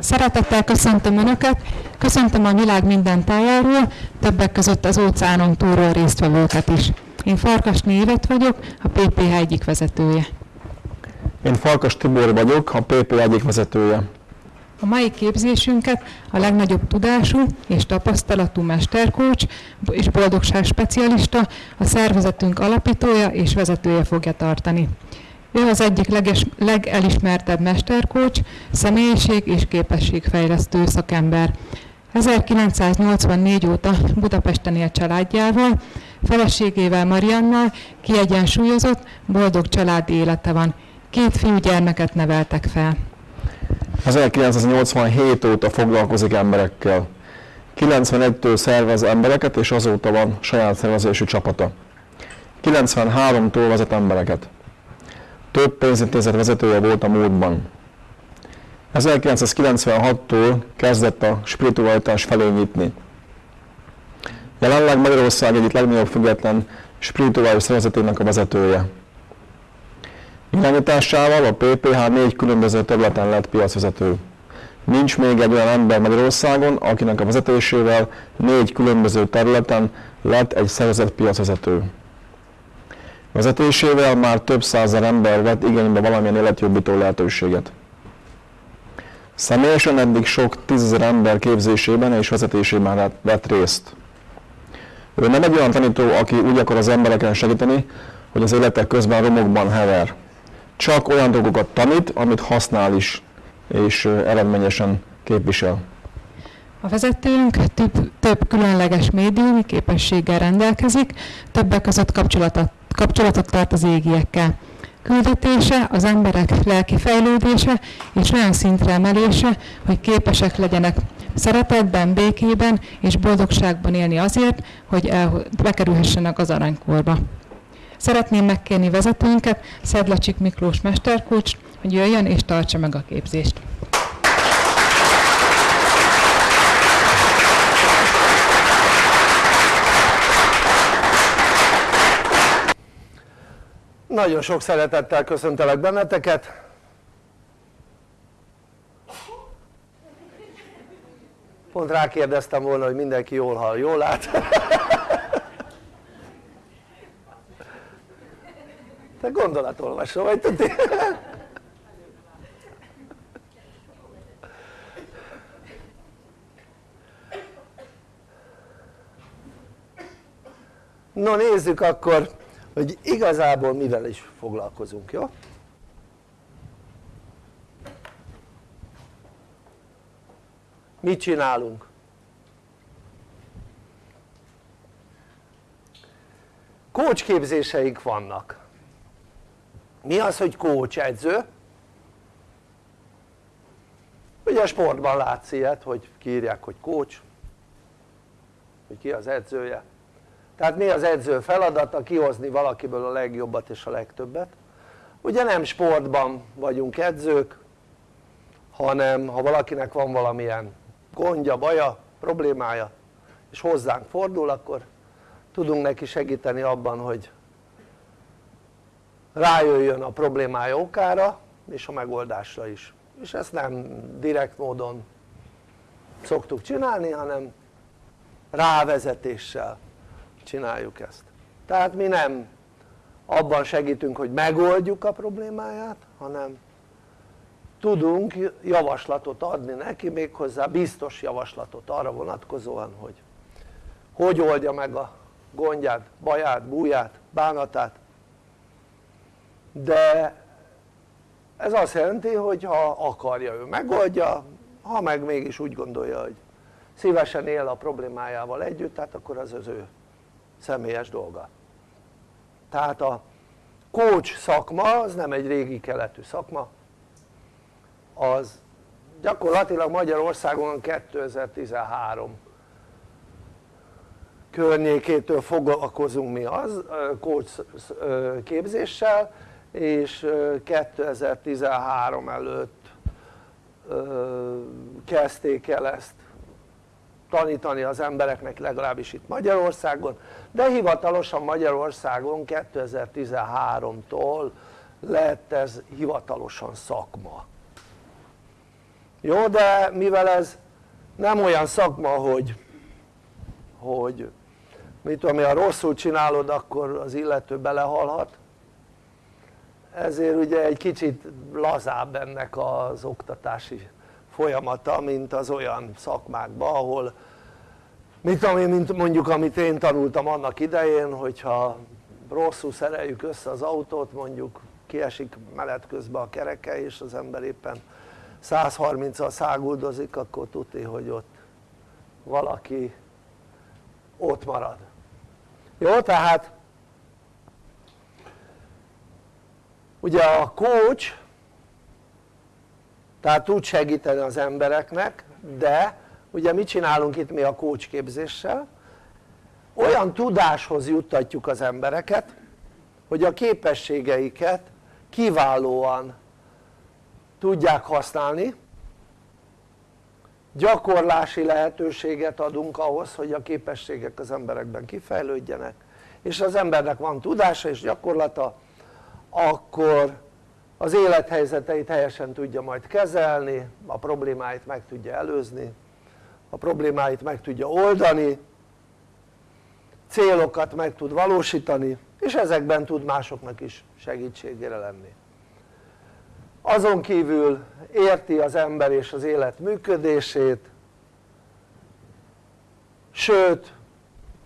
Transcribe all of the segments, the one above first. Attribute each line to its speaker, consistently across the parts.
Speaker 1: Szeretettel köszöntöm Önöket, köszöntöm a világ minden tájáról, többek között az óceánon túlról résztvevőket is. Én Farkas Névet vagyok, a PPH egyik vezetője.
Speaker 2: Én Farkas Tibor vagyok, a PPH egyik vezetője.
Speaker 1: A mai képzésünket a legnagyobb tudású és tapasztalatú mesterkócs és boldogság specialista, a szervezetünk alapítója és vezetője fogja tartani. Ő az egyik leges, legelismertebb mesterkócs, személyiség és képességfejlesztő szakember. 1984 óta Budapesten él családjával, feleségével Mariannal kiegyensúlyozott, boldog családi élete van. Két fiú gyermeket neveltek fel.
Speaker 2: 1987 óta foglalkozik emberekkel. 91-től szervez embereket, és azóta van saját szervezésű csapata. 93-tól vezet embereket. Több pénzintézet vezetője volt a múltban. 1996-tól kezdett a spiritualitás felé nyitni. Jelenleg Magyarország egyik legnagyobb független spirituális szervezetének a vezetője. Irányításával a PPH négy különböző területen lett piacvezető. Nincs még egy olyan ember Magyarországon, akinek a vezetésével négy különböző területen lett egy szervezet piacvezető. Vezetésével már több százer ember vett igénybe valamilyen életjobbító lehetőséget. Személyesen eddig sok tízezer ember képzésében és vezetésében vett részt. Ő nem egy olyan tanító, aki úgy akar az embereken segíteni, hogy az életek közben romokban hever. Csak olyan dolgokat tanít, amit használ is, és eredményesen képvisel.
Speaker 1: A vezetőnk több, több különleges médiumi képességgel rendelkezik, többek között kapcsolatot, kapcsolatot tart az égiekkel. Küldetése az emberek lelki fejlődése és olyan szintre emelése, hogy képesek legyenek szeretetben, békében és boldogságban élni azért, hogy el, bekerülhessenek az aranykorba. Szeretném megkérni vezetőnket, Szedlacsik Miklós mesterkócs, hogy jöjjön és tartsa meg a képzést.
Speaker 3: Nagyon sok szeretettel köszöntelek benneteket. Pont rákérdeztem volna, hogy mindenki jól hall, jól lát. Te gondolatolvasó vagy, tudni? No nézzük akkor hogy igazából mivel is foglalkozunk, jó? mit csinálunk? kócsképzéseink vannak mi az hogy kócs edző? ugye sportban látsz ilyet hogy kiírják hogy kócs hogy ki az edzője tehát mi az edző feladata? kihozni valakiből a legjobbat és a legtöbbet. Ugye nem sportban vagyunk edzők hanem ha valakinek van valamilyen gondja, baja, problémája és hozzánk fordul akkor tudunk neki segíteni abban hogy rájöjjön a problémája okára és a megoldásra is. És ezt nem direkt módon szoktuk csinálni hanem rávezetéssel csináljuk ezt. Tehát mi nem abban segítünk hogy megoldjuk a problémáját hanem tudunk javaslatot adni neki méghozzá biztos javaslatot arra vonatkozóan hogy hogy oldja meg a gondját, baját, búját, bánatát. De ez azt jelenti hogy ha akarja ő megoldja ha meg mégis úgy gondolja hogy szívesen él a problémájával együtt tehát akkor az az ő személyes dolga. Tehát a coach szakma az nem egy régi keletű szakma az gyakorlatilag Magyarországon 2013 környékétől foglalkozunk mi az coach képzéssel és 2013 előtt kezdték el ezt tanítani az embereknek legalábbis itt Magyarországon de hivatalosan Magyarországon 2013-tól lett ez hivatalosan szakma. Jó de mivel ez nem olyan szakma hogy hogy mit tudom ha rosszul csinálod akkor az illető belehalhat ezért ugye egy kicsit lazább ennek az oktatási folyamata mint az olyan szakmákban ahol tudom én mint mondjuk amit én tanultam annak idején hogyha rosszul szereljük össze az autót mondjuk kiesik menet közben a kereke és az ember éppen 130-al száguldozik akkor tuti hogy ott valaki ott marad. Jó tehát ugye a coach tehát tud segíteni az embereknek de ugye mit csinálunk itt mi a coach képzéssel olyan tudáshoz juttatjuk az embereket hogy a képességeiket kiválóan tudják használni. Gyakorlási lehetőséget adunk ahhoz hogy a képességek az emberekben kifejlődjenek. És az embernek van tudása és gyakorlata akkor az élethelyzeteit helyesen tudja majd kezelni, a problémáit meg tudja előzni, a problémáit meg tudja oldani, célokat meg tud valósítani, és ezekben tud másoknak is segítségére lenni. Azon kívül érti az ember és az élet működését, sőt,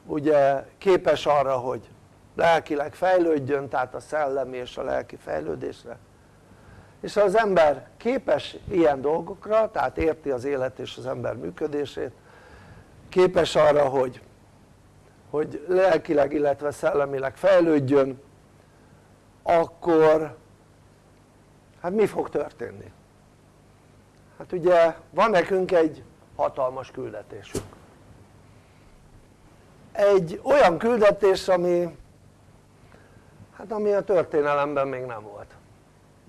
Speaker 3: ugye képes arra, hogy lelkileg fejlődjön, tehát a szellemi és a lelki fejlődésre. És ha az ember képes ilyen dolgokra, tehát érti az élet és az ember működését, képes arra, hogy, hogy lelkileg, illetve szellemileg fejlődjön, akkor hát mi fog történni? Hát ugye van nekünk egy hatalmas küldetésünk. Egy olyan küldetés, ami hát ami a történelemben még nem volt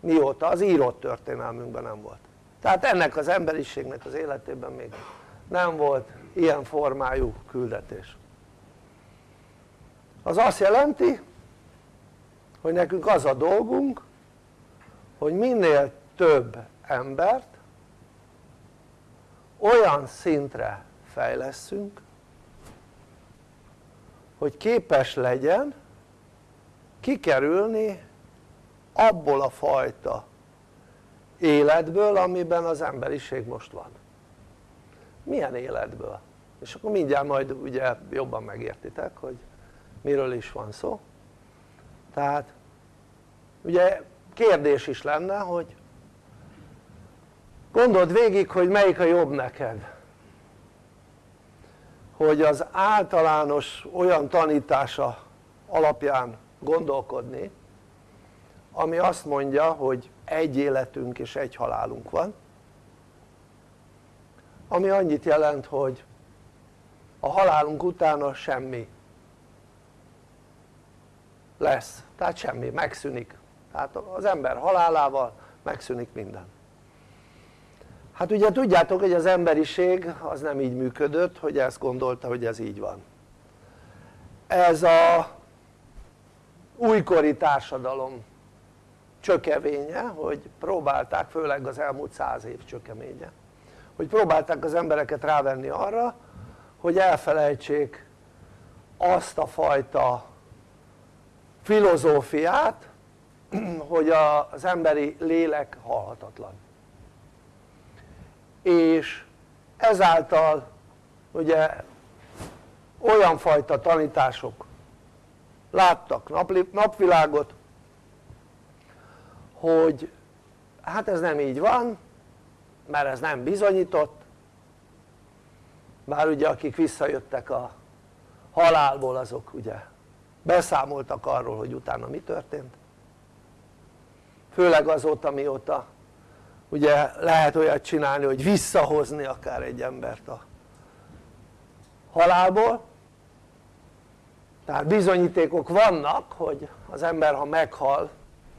Speaker 3: mióta? az írott történelmünkben nem volt tehát ennek az emberiségnek az életében még nem volt ilyen formájú küldetés az azt jelenti hogy nekünk az a dolgunk hogy minél több embert olyan szintre fejleszünk hogy képes legyen kikerülni abból a fajta életből amiben az emberiség most van. Milyen életből? és akkor mindjárt majd ugye jobban megértitek hogy miről is van szó. Tehát ugye kérdés is lenne hogy gondold végig hogy melyik a jobb neked. Hogy az általános olyan tanítása alapján gondolkodni ami azt mondja hogy egy életünk és egy halálunk van ami annyit jelent hogy a halálunk utána semmi lesz, tehát semmi, megszűnik. Tehát az ember halálával megszűnik minden. Hát ugye tudjátok hogy az emberiség az nem így működött hogy ezt gondolta hogy ez így van. Ez a újkori társadalom csökevénye hogy próbálták főleg az elmúlt száz év csökeménye hogy próbálták az embereket rávenni arra hogy elfelejtsék azt a fajta filozófiát hogy az emberi lélek halhatatlan. És ezáltal ugye olyan fajta tanítások láttak napvilágot hogy hát ez nem így van mert ez nem bizonyított. Bár ugye akik visszajöttek a halálból azok ugye beszámoltak arról hogy utána mi történt. Főleg azóta mióta ugye lehet olyat csinálni hogy visszahozni akár egy embert a halálból. Tehát bizonyítékok vannak hogy az ember ha meghal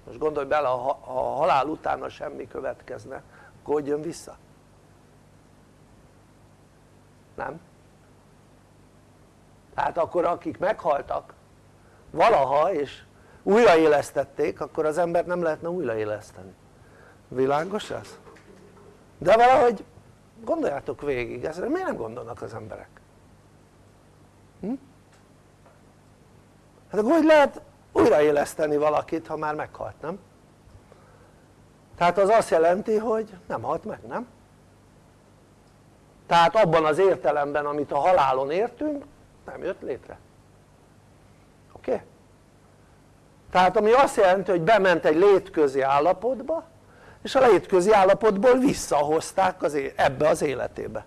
Speaker 3: most gondolj bele ha a halál utána semmi következne akkor hogy jön vissza? nem? tehát akkor akik meghaltak valaha és újraélesztették akkor az embert nem lehetne újraéleszteni világos ez? de valahogy gondoljátok végig, ezre miért nem gondolnak az emberek? Hm? hát akkor hogy lehet újraéleszteni valakit ha már meghalt nem? tehát az azt jelenti hogy nem halt meg nem? tehát abban az értelemben amit a halálon értünk nem jött létre oké? Okay? tehát ami azt jelenti hogy bement egy létközi állapotba és a létközi állapotból visszahozták az ebbe az életébe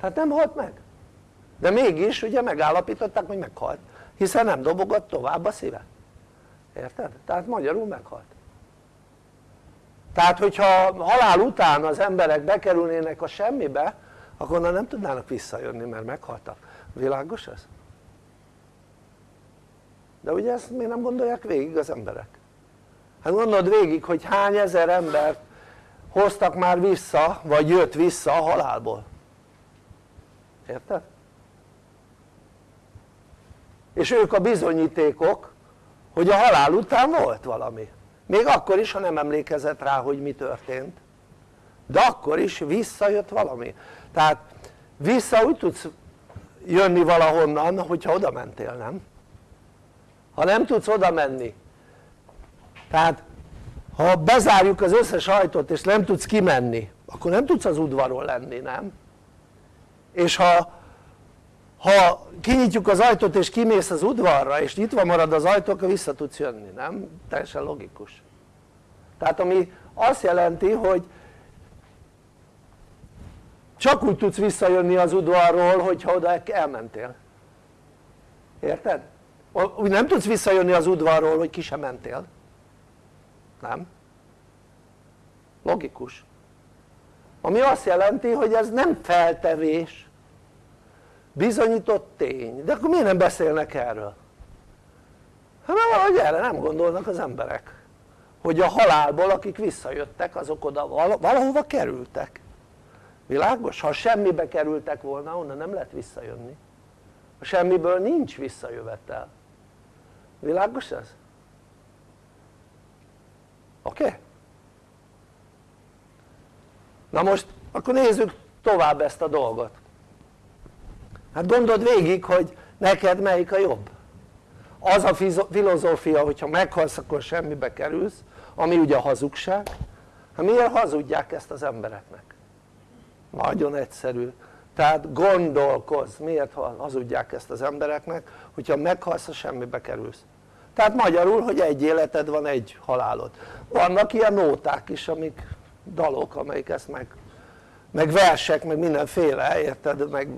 Speaker 3: tehát nem halt meg de mégis ugye megállapították hogy meghalt hiszen nem dobogott tovább a szíve érted? tehát magyarul meghalt tehát hogyha halál után az emberek bekerülnének a semmibe akkor onnan nem tudnának visszajönni mert meghaltak, világos ez? de ugye ezt miért nem gondolják végig az emberek? hát gondold végig hogy hány ezer embert hoztak már vissza vagy jött vissza a halálból érted? És ők a bizonyítékok hogy a halál után volt valami még akkor is ha nem emlékezett rá hogy mi történt de akkor is visszajött valami tehát vissza úgy tudsz jönni valahonnan hogyha oda mentél nem? ha nem tudsz oda menni tehát ha bezárjuk az összes ajtót és nem tudsz kimenni akkor nem tudsz az udvaron lenni nem? és ha ha kinyitjuk az ajtót és kimész az udvarra és nyitva marad az ajtó akkor vissza tudsz jönni, nem? teljesen logikus tehát ami azt jelenti hogy csak úgy tudsz visszajönni az udvarról hogyha oda elmentél érted? úgy nem tudsz visszajönni az udvarról hogy ki sem mentél nem? logikus ami azt jelenti hogy ez nem feltevés bizonyított tény, de akkor miért nem beszélnek erről? hát mert valahogy erre nem gondolnak az emberek hogy a halálból akik visszajöttek azok oda valahova kerültek világos? ha semmibe kerültek volna onnan nem lehet visszajönni a semmiből nincs visszajövetel világos ez? oké? Okay? na most akkor nézzük tovább ezt a dolgot hát gondold végig hogy neked melyik a jobb. Az a filozófia hogyha meghalsz akkor semmibe kerülsz ami ugye a hazugság. Hát miért hazudják ezt az embereknek? nagyon egyszerű. Tehát gondolkozz miért hazudják ezt az embereknek hogyha meghalsz a semmibe kerülsz. Tehát magyarul hogy egy életed van egy halálod. Vannak ilyen nóták is amik dalok amelyik ezt meg meg versek meg mindenféle érted? Meg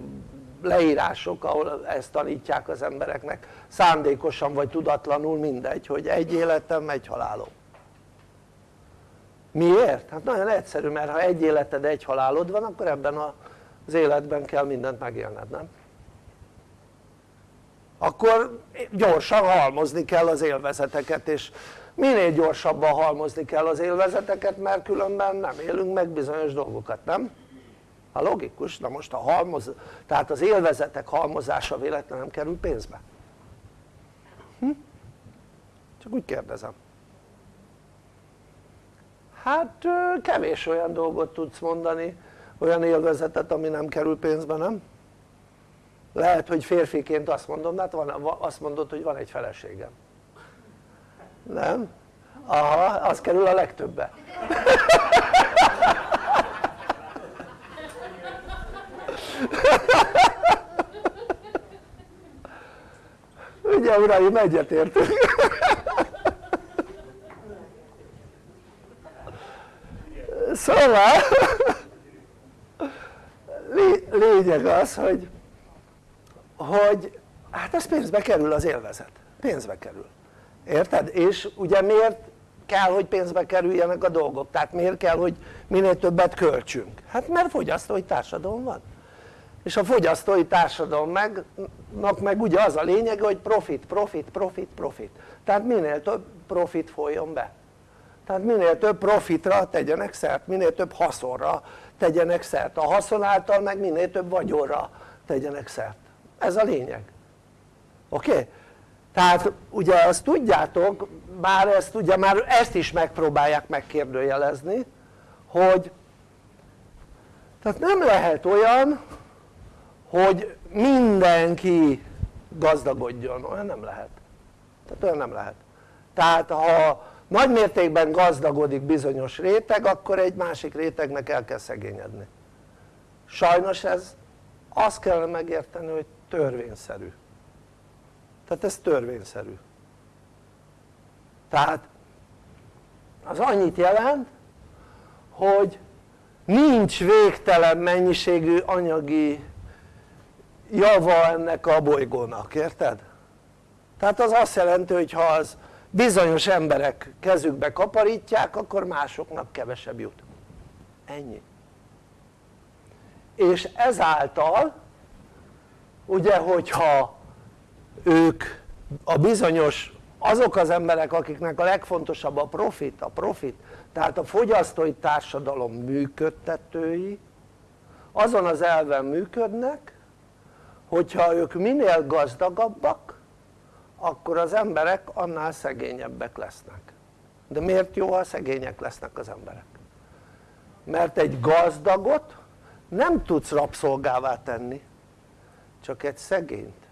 Speaker 3: leírások ahol ezt tanítják az embereknek szándékosan vagy tudatlanul mindegy hogy egy életem egy halálom miért? hát nagyon egyszerű mert ha egy életed egy halálod van akkor ebben az életben kell mindent megélned nem? akkor gyorsan halmozni kell az élvezeteket és minél gyorsabban halmozni kell az élvezeteket mert különben nem élünk meg bizonyos dolgokat nem? A logikus, na most a halmoz, tehát az élvezetek halmozása véletlenül nem kerül pénzbe hm? csak úgy kérdezem hát kevés olyan dolgot tudsz mondani olyan élvezetet ami nem kerül pénzbe nem? lehet hogy férfiként azt mondom, hát van, azt mondod hogy van egy feleségem nem? aha, az kerül a legtöbbe ugye uraim egyetértünk. Szóval lényeg az hogy hogy hát ez pénzbe kerül az élvezet. Pénzbe kerül. Érted? és ugye miért kell hogy pénzbe kerüljenek a dolgok? Tehát miért kell hogy minél többet költsünk? Hát mert fogyasztói társadalom van és a fogyasztói társadalomnak meg ugye az a lényege hogy profit, profit, profit, profit tehát minél több profit folyjon be tehát minél több profitra tegyenek szert, minél több haszonra tegyenek szert, a haszon által meg minél több vagyonra tegyenek szert, ez a lényeg oké? Okay? tehát ugye azt tudjátok, már ezt ugye már ezt is megpróbálják megkérdőjelezni hogy tehát nem lehet olyan hogy mindenki gazdagodjon, olyan nem lehet. Tehát olyan nem lehet. Tehát ha nagy mértékben gazdagodik bizonyos réteg akkor egy másik rétegnek el kell szegényedni. Sajnos ez azt kellene megérteni hogy törvényszerű. Tehát ez törvényszerű. Tehát az annyit jelent hogy nincs végtelen mennyiségű anyagi java ennek a bolygónak, érted? tehát az azt jelenti hogy ha az bizonyos emberek kezükbe kaparítják akkor másoknak kevesebb jut ennyi és ezáltal ugye hogyha ők a bizonyos azok az emberek akiknek a legfontosabb a profit, a profit tehát a fogyasztói társadalom működtetői azon az elven működnek hogyha ők minél gazdagabbak akkor az emberek annál szegényebbek lesznek de miért jó ha szegények lesznek az emberek? mert egy gazdagot nem tudsz rabszolgává tenni csak egy szegényt,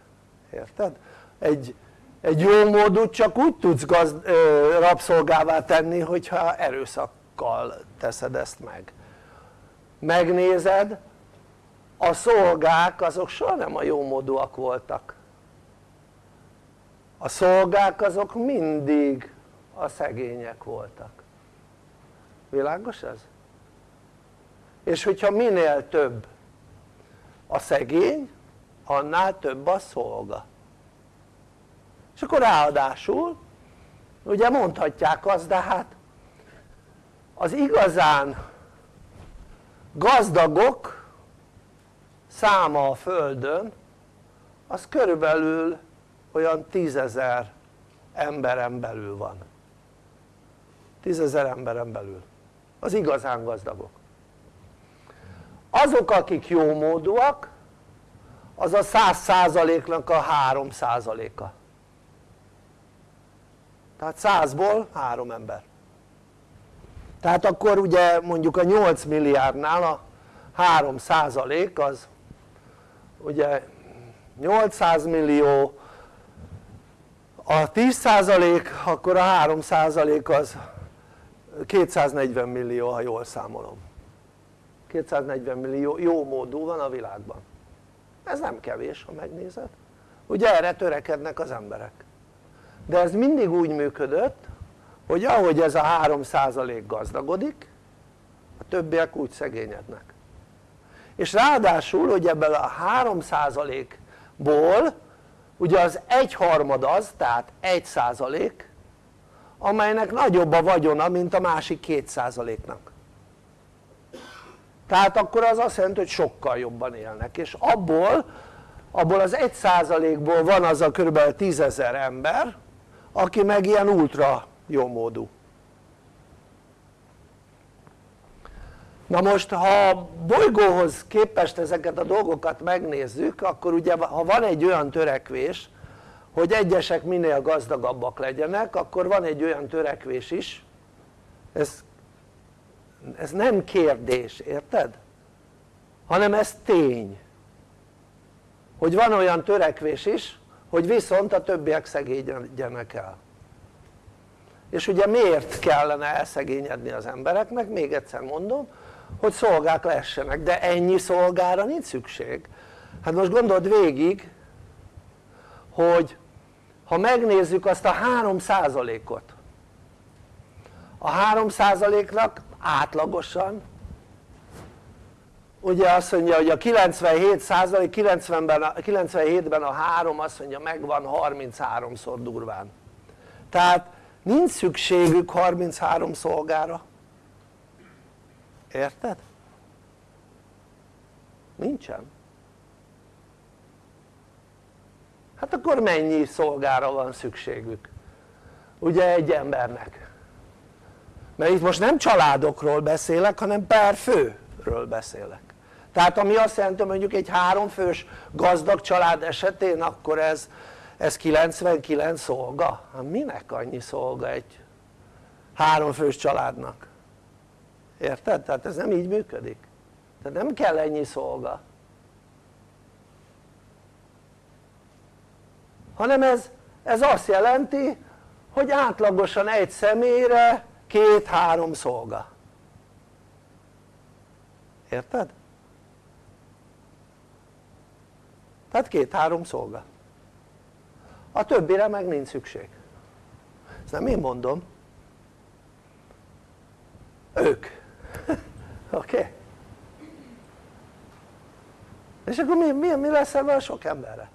Speaker 3: érted? egy, egy jó módot csak úgy tudsz gazd, ö, rabszolgává tenni hogyha erőszakkal teszed ezt meg megnézed a szolgák azok soha nem a jó módúak voltak. A szolgák azok mindig a szegények voltak. Világos ez? és hogyha minél több a szegény annál több a szolga. És akkor ráadásul ugye mondhatják azt de hát az igazán gazdagok száma a földön az körülbelül olyan tízezer emberen belül van. Tízezer emberen belül. Az igazán gazdagok. Azok akik jómódúak az a száz százaléknak a három százaléka. Tehát százból három ember. Tehát akkor ugye mondjuk a 8 milliárdnál a 3 százalék az ugye 800 millió a 10 százalék akkor a 3 százalék az 240 millió ha jól számolom. 240 millió jó módú van a világban. Ez nem kevés ha megnézed. Ugye erre törekednek az emberek. De ez mindig úgy működött hogy ahogy ez a 3% gazdagodik a többiek úgy szegényednek és ráadásul hogy ebből a 3%-ból ugye az egyharmad az tehát 1% amelynek nagyobb a vagyona mint a másik 2%-nak tehát akkor az azt jelenti hogy sokkal jobban élnek és abból abból az 1%-ból van az a kb. 10 ezer ember aki meg ilyen ultra jó na most ha a bolygóhoz képest ezeket a dolgokat megnézzük akkor ugye ha van egy olyan törekvés hogy egyesek minél gazdagabbak legyenek akkor van egy olyan törekvés is ez, ez nem kérdés, érted? hanem ez tény hogy van olyan törekvés is hogy viszont a többiek szegényedjenek el és ugye miért kellene elszegényedni az embereknek? még egyszer mondom hogy szolgák lessenek de ennyi szolgára nincs szükség. Hát most gondold végig hogy ha megnézzük azt a 3%-ot a 3%-nak átlagosan ugye azt mondja hogy a 97 százalék 90-ben, 97-ben a 3 azt mondja megvan 33-szor durván. Tehát nincs szükségük 33 szolgára érted? nincsen hát akkor mennyi szolgára van szükségük ugye egy embernek mert itt most nem családokról beszélek hanem per főről beszélek tehát ami azt jelenti mondjuk egy háromfős gazdag család esetén akkor ez, ez 99 szolga? hát minek annyi szolga egy háromfős családnak? Érted? tehát ez nem így működik. Tehát nem kell ennyi szolga. Hanem ez, ez azt jelenti hogy átlagosan egy személyre két-három szolga. Érted? tehát két-három szolga. A többire meg nincs szükség. Ezt nem én mondom. Ők oké? Okay? és akkor mi, mi, mi lesz ebben a sok emberre?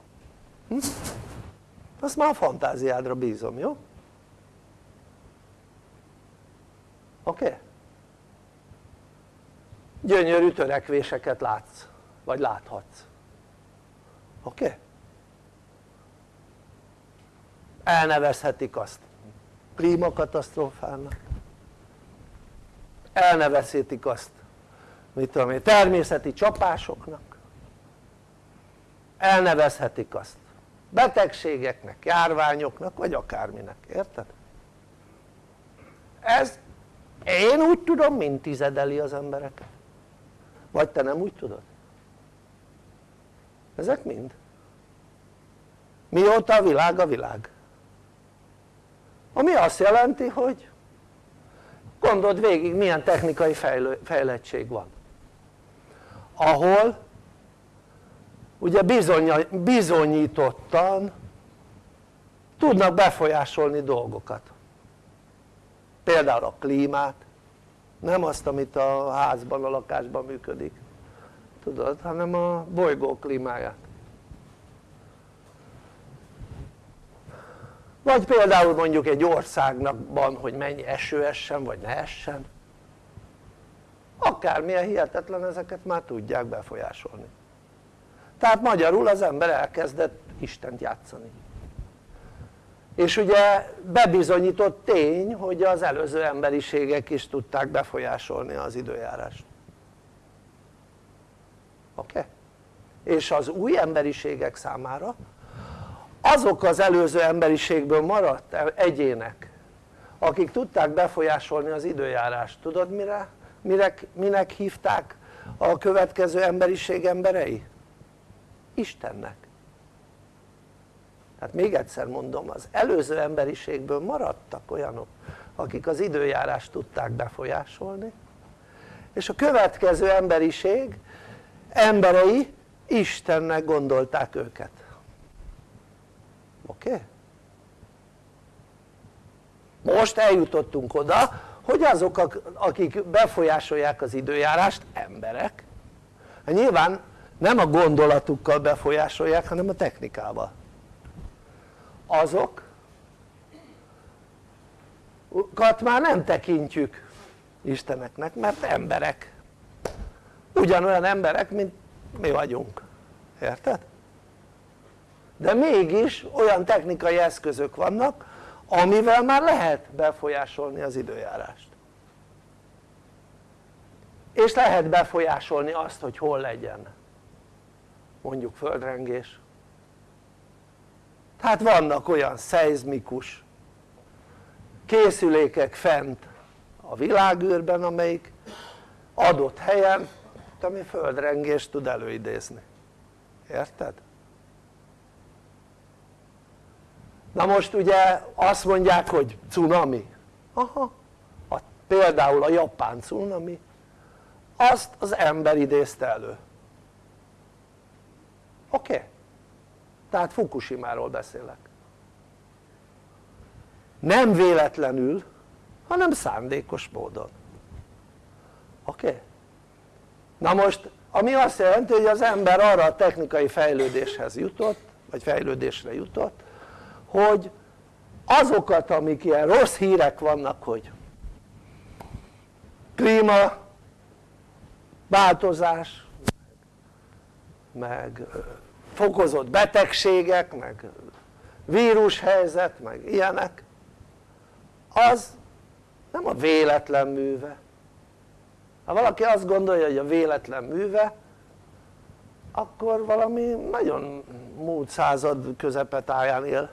Speaker 3: Hm? azt már a fantáziádra bízom, jó? oké? Okay? gyönyörű törekvéseket látsz vagy láthatsz oké? Okay? elnevezhetik azt klímakatasztrófának elnevezhetik azt mit tudom én, természeti csapásoknak. Elnevezhetik azt. Betegségeknek, járványoknak vagy akárminek, érted? ez én úgy tudom mint tizedeli az embereket. Vagy te nem úgy tudod? ezek mind. Mióta a világ a világ? Ami azt jelenti hogy gondold végig milyen technikai fejlő, fejlettség van. Ahol ugye bizony, bizonyítottan tudnak befolyásolni dolgokat. Például a klímát nem azt amit a házban, a lakásban működik. Tudod, hanem a bolygó klímáját vagy például mondjuk egy országnak hogy mennyi eső essen vagy ne essen akármilyen hihetetlen ezeket már tudják befolyásolni tehát magyarul az ember elkezdett Istent játszani és ugye bebizonyított tény hogy az előző emberiségek is tudták befolyásolni az időjárást oké? Okay? és az új emberiségek számára azok az előző emberiségből maradt egyének akik tudták befolyásolni az időjárást. Tudod mire, mire, minek hívták a következő emberiség emberei? Istennek. Tehát még egyszer mondom az előző emberiségből maradtak olyanok akik az időjárást tudták befolyásolni és a következő emberiség emberei Istennek gondolták őket oké? Most eljutottunk oda hogy azok akik befolyásolják az időjárást emberek hát nyilván nem a gondolatukkal befolyásolják hanem a technikával azok kat már nem tekintjük Isteneknek mert emberek ugyanolyan emberek mint mi vagyunk érted? De mégis olyan technikai eszközök vannak amivel már lehet befolyásolni az időjárást. És lehet befolyásolni azt hogy hol legyen mondjuk földrengés. Tehát vannak olyan szeizmikus készülékek fent a világűrben amelyik adott helyen ami földrengést tud előidézni. Érted? Na most ugye azt mondják hogy cunami aha a, például a japán cunami azt az ember idézte elő oké? Okay? tehát Fukushima-ról beszélek nem véletlenül hanem szándékos módon oké? Okay? na most ami azt jelenti hogy az ember arra a technikai fejlődéshez jutott vagy fejlődésre jutott hogy azokat amik ilyen rossz hírek vannak hogy klíma változás meg fokozott betegségek meg vírushelyzet meg ilyenek az nem a véletlen műve. Ha valaki azt gondolja hogy a véletlen műve akkor valami nagyon múlt század közepetáján él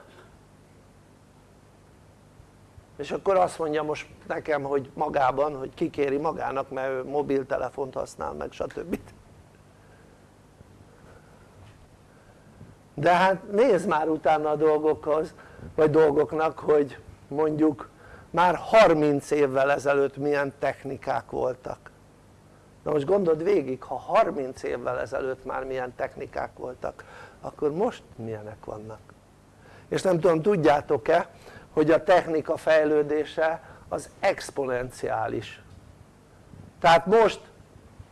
Speaker 3: és akkor azt mondja most nekem hogy magában hogy kikéri magának mert ő mobiltelefont használ meg stb. de hát nézd már utána a dolgokhoz vagy dolgoknak hogy mondjuk már 30 évvel ezelőtt milyen technikák voltak na most gondold végig ha 30 évvel ezelőtt már milyen technikák voltak akkor most milyenek vannak és nem tudom tudjátok-e hogy a technika fejlődése az exponenciális tehát most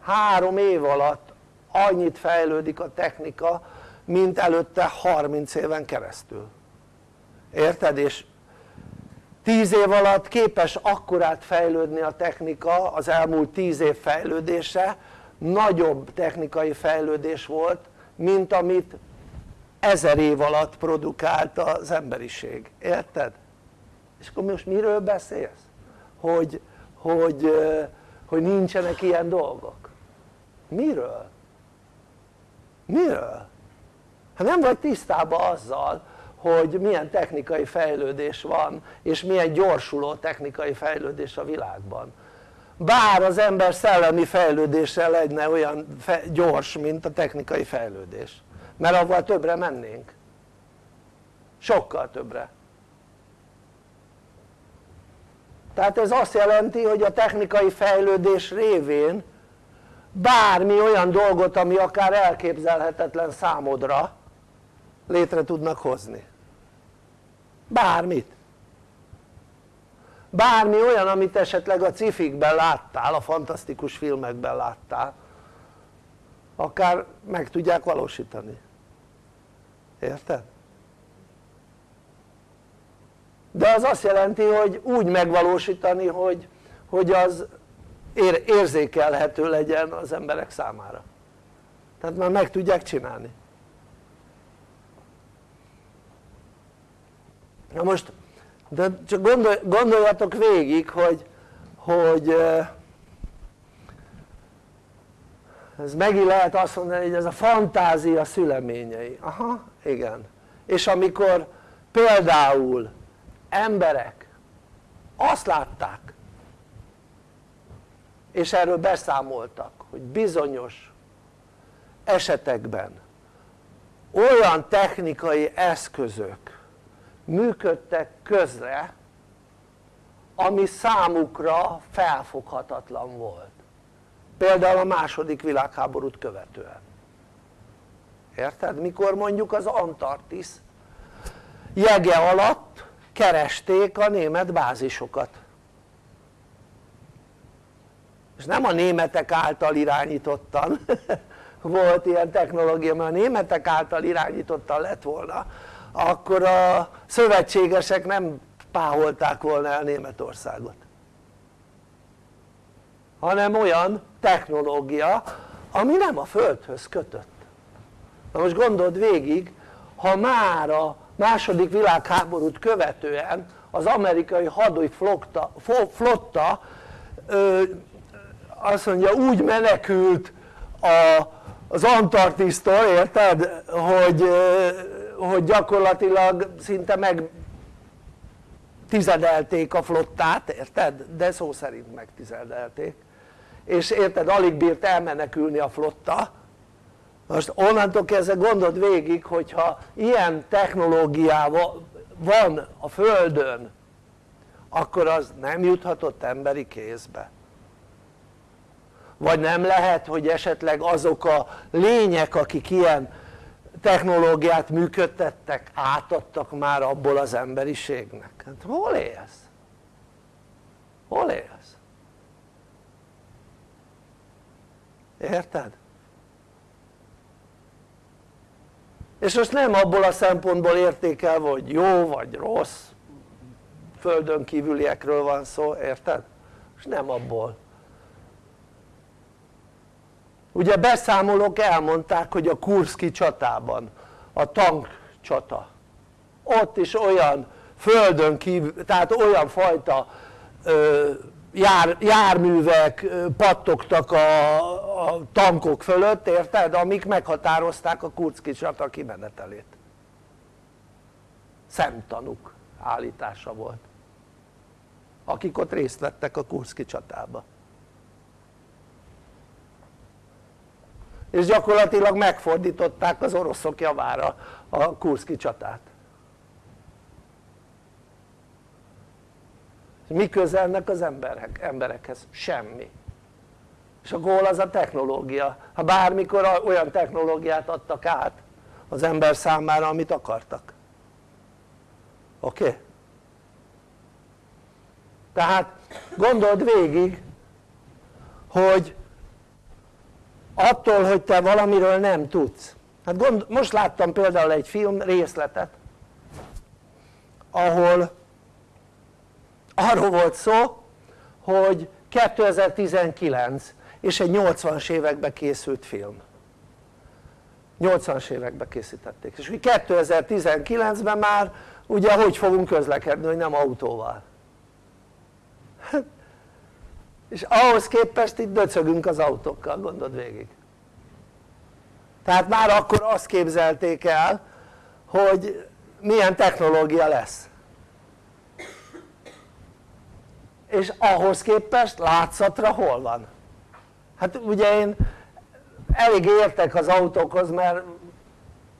Speaker 3: három év alatt annyit fejlődik a technika mint előtte 30 éven keresztül érted? és 10 év alatt képes akkorát fejlődni a technika az elmúlt 10 év fejlődése nagyobb technikai fejlődés volt mint amit ezer év alatt produkált az emberiség, érted? És akkor most miről beszélsz? hogy, hogy, hogy nincsenek ilyen dolgok miről? miről? hát nem vagy tisztában azzal hogy milyen technikai fejlődés van és milyen gyorsuló technikai fejlődés a világban bár az ember szellemi fejlődése lenne olyan gyors mint a technikai fejlődés mert avval többre mennénk sokkal többre tehát ez azt jelenti hogy a technikai fejlődés révén bármi olyan dolgot ami akár elképzelhetetlen számodra létre tudnak hozni. Bármit. Bármi olyan amit esetleg a cifikben láttál, a fantasztikus filmekben láttál akár meg tudják valósítani. Érted? De az azt jelenti hogy úgy megvalósítani hogy, hogy az ér, érzékelhető legyen az emberek számára. Tehát már meg tudják csinálni. Na most de csak gondol, gondoljatok végig hogy, hogy ez megint lehet azt mondani hogy ez a fantázia szüleményei, aha igen. És amikor például emberek azt látták és erről beszámoltak hogy bizonyos esetekben olyan technikai eszközök működtek közre ami számukra felfoghatatlan volt például a második világháborút követően érted? mikor mondjuk az Antarktisz jege alatt keresték a német bázisokat. És nem a németek által irányítottan volt ilyen technológia, mert a németek által irányítottan lett volna akkor a szövetségesek nem páholták volna el Németországot. Hanem olyan technológia ami nem a földhöz kötött. Na most gondold végig ha már a második világháborút követően az amerikai hadúj flotta, ö, azt mondja úgy menekült a, az Antarktisztól, érted? Hogy, hogy gyakorlatilag szinte meg tizedelték a flottát, érted? de szó szerint megtizedelték és érted alig bírt elmenekülni a flotta most onnantól kezdve gondold végig hogyha ilyen technológiával van a földön akkor az nem juthatott emberi kézbe vagy nem lehet hogy esetleg azok a lények akik ilyen technológiát működtettek átadtak már abból az emberiségnek hát hol élsz? hol élsz? érted? És most nem abból a szempontból értékelve hogy jó vagy rossz földön kívüliekről van szó, érted? és nem abból ugye beszámolók elmondták hogy a Kurszki csatában a tank csata ott is olyan földön kívül, tehát olyan fajta ö, jár, járművek pattogtak a, a tankok fölött, érted? amik meghatározták a Kurszki csata kimenetelét. Szemtanúk állítása volt. Akik ott részt vettek a Kurszki csatába. És gyakorlatilag megfordították az oroszok javára a Kurszki csatát mi közelnek az emberek, emberekhez? semmi és a gól az a technológia ha bármikor olyan technológiát adtak át az ember számára amit akartak oké? Okay? tehát gondold végig hogy attól hogy te valamiről nem tudsz hát gond, most láttam például egy film részletet ahol arról volt szó hogy 2019 és egy 80-as években készült film. 80-as években készítették. És 2019-ben már ugye hogy fogunk közlekedni hogy nem autóval? És ahhoz képest itt döcögünk az autókkal gondold végig. Tehát már akkor azt képzelték el hogy milyen technológia lesz és ahhoz képest látszatra hol van? hát ugye én elég értek az autókhoz mert,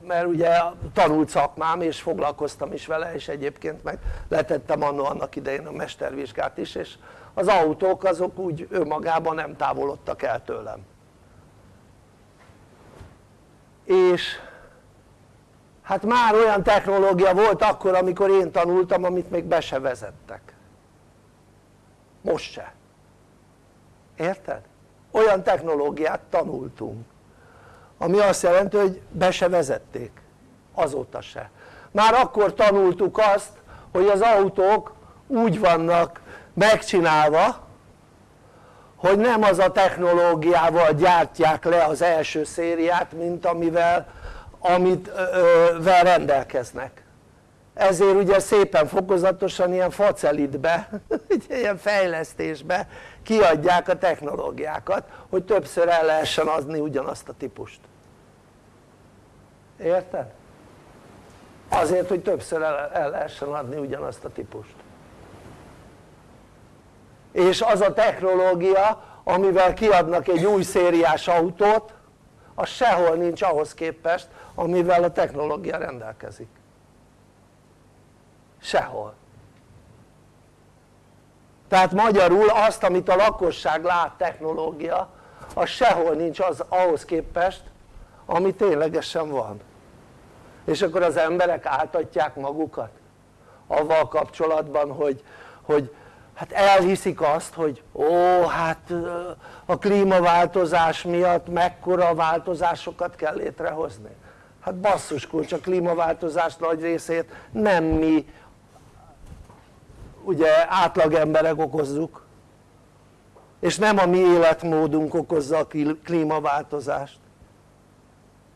Speaker 3: mert ugye tanult szakmám és foglalkoztam is vele és egyébként meg letettem annó annak idején a mestervizsgát is és az autók azok úgy önmagában nem távolodtak el tőlem és hát már olyan technológia volt akkor amikor én tanultam amit még be se vezettek most se. Érted? olyan technológiát tanultunk ami azt jelenti hogy be se vezették. Azóta se. Már akkor tanultuk azt hogy az autók úgy vannak megcsinálva hogy nem az a technológiával gyártják le az első szériát mint amivel amit vel rendelkeznek ezért ugye szépen fokozatosan ilyen facelitbe, ilyen fejlesztésbe kiadják a technológiákat hogy többször el lehessen adni ugyanazt a típust. Érted? azért hogy többször el, el lehessen adni ugyanazt a típust. És az a technológia amivel kiadnak egy új szériás autót az sehol nincs ahhoz képest amivel a technológia rendelkezik sehol. Tehát magyarul azt amit a lakosság lát technológia az sehol nincs az ahhoz képest ami ténylegesen van. És akkor az emberek átadják magukat avval kapcsolatban hogy, hogy hát elhiszik azt hogy ó hát a klímaváltozás miatt mekkora változásokat kell létrehozni. Hát basszus kulcs a klímaváltozás nagy részét nem mi ugye átlag emberek okozzuk és nem a mi életmódunk okozza a klímaváltozást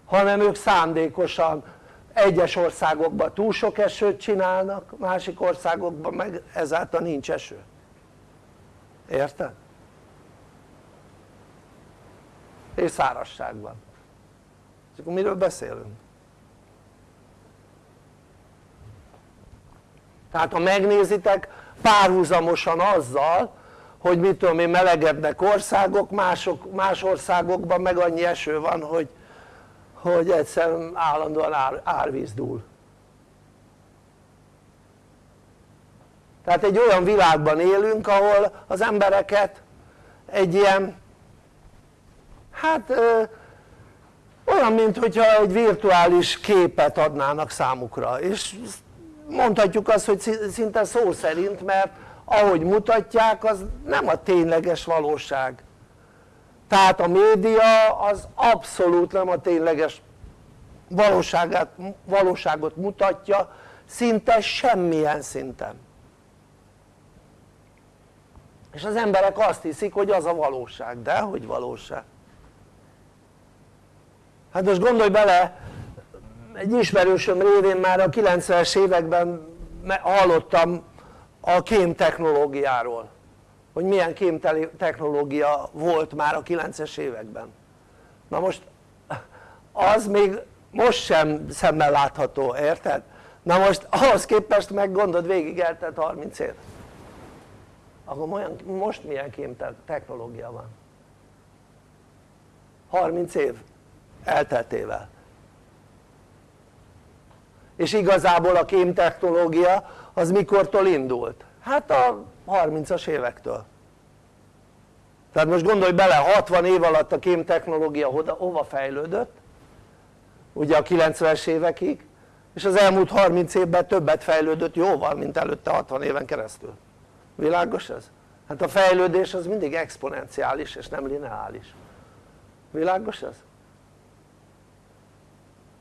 Speaker 3: hanem ők szándékosan egyes országokban túl sok esőt csinálnak másik országokban meg ezáltal nincs eső érted? és szárazságban és akkor miről beszélünk? Tehát ha megnézitek párhuzamosan azzal hogy mit tudom én melegednek országok mások, más országokban meg annyi eső van hogy, hogy egyszerűen állandóan ár, árvíz dúl tehát egy olyan világban élünk ahol az embereket egy ilyen hát ö, olyan mint hogyha egy virtuális képet adnának számukra. És mondhatjuk azt hogy szinte szó szerint mert ahogy mutatják az nem a tényleges valóság. Tehát a média az abszolút nem a tényleges valóságát, valóságot mutatja szinte semmilyen szinten. És az emberek azt hiszik hogy az a valóság, de hogy valóság? hát most gondolj bele egy ismerősöm révén már a 90-es években hallottam a kém technológiáról hogy milyen kém technológia volt már a 90-es években. Na most az még most sem szemmel látható, érted? na most ahhoz képest meg gondod végig eltelt 30 év akkor olyan, most milyen kém technológia van? 30 év elteltével és igazából a kém technológia az mikortól indult? hát a 30-as évektől tehát most gondolj bele 60 év alatt a kém technológia hova fejlődött ugye a 90-es évekig és az elmúlt 30 évben többet fejlődött jóval mint előtte 60 éven keresztül világos ez? hát a fejlődés az mindig exponenciális és nem lineáris világos ez?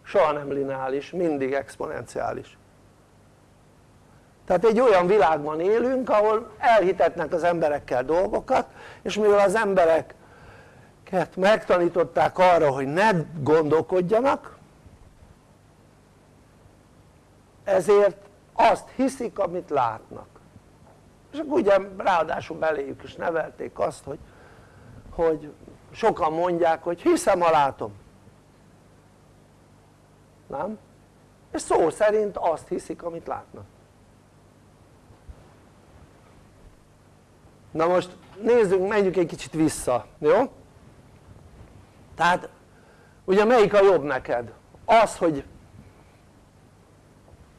Speaker 3: Soha nem lineáris, mindig exponenciális. Tehát egy olyan világban élünk ahol elhitetnek az emberekkel dolgokat és mivel az embereket megtanították arra hogy ne gondolkodjanak ezért azt hiszik amit látnak. És akkor ugye ráadásul beléjük is nevelték azt hogy, hogy sokan mondják hogy hiszem ha látom nem? és szó szerint azt hiszik amit látnak na most nézzünk, menjünk egy kicsit vissza, jó? tehát ugye melyik a jobb neked? az hogy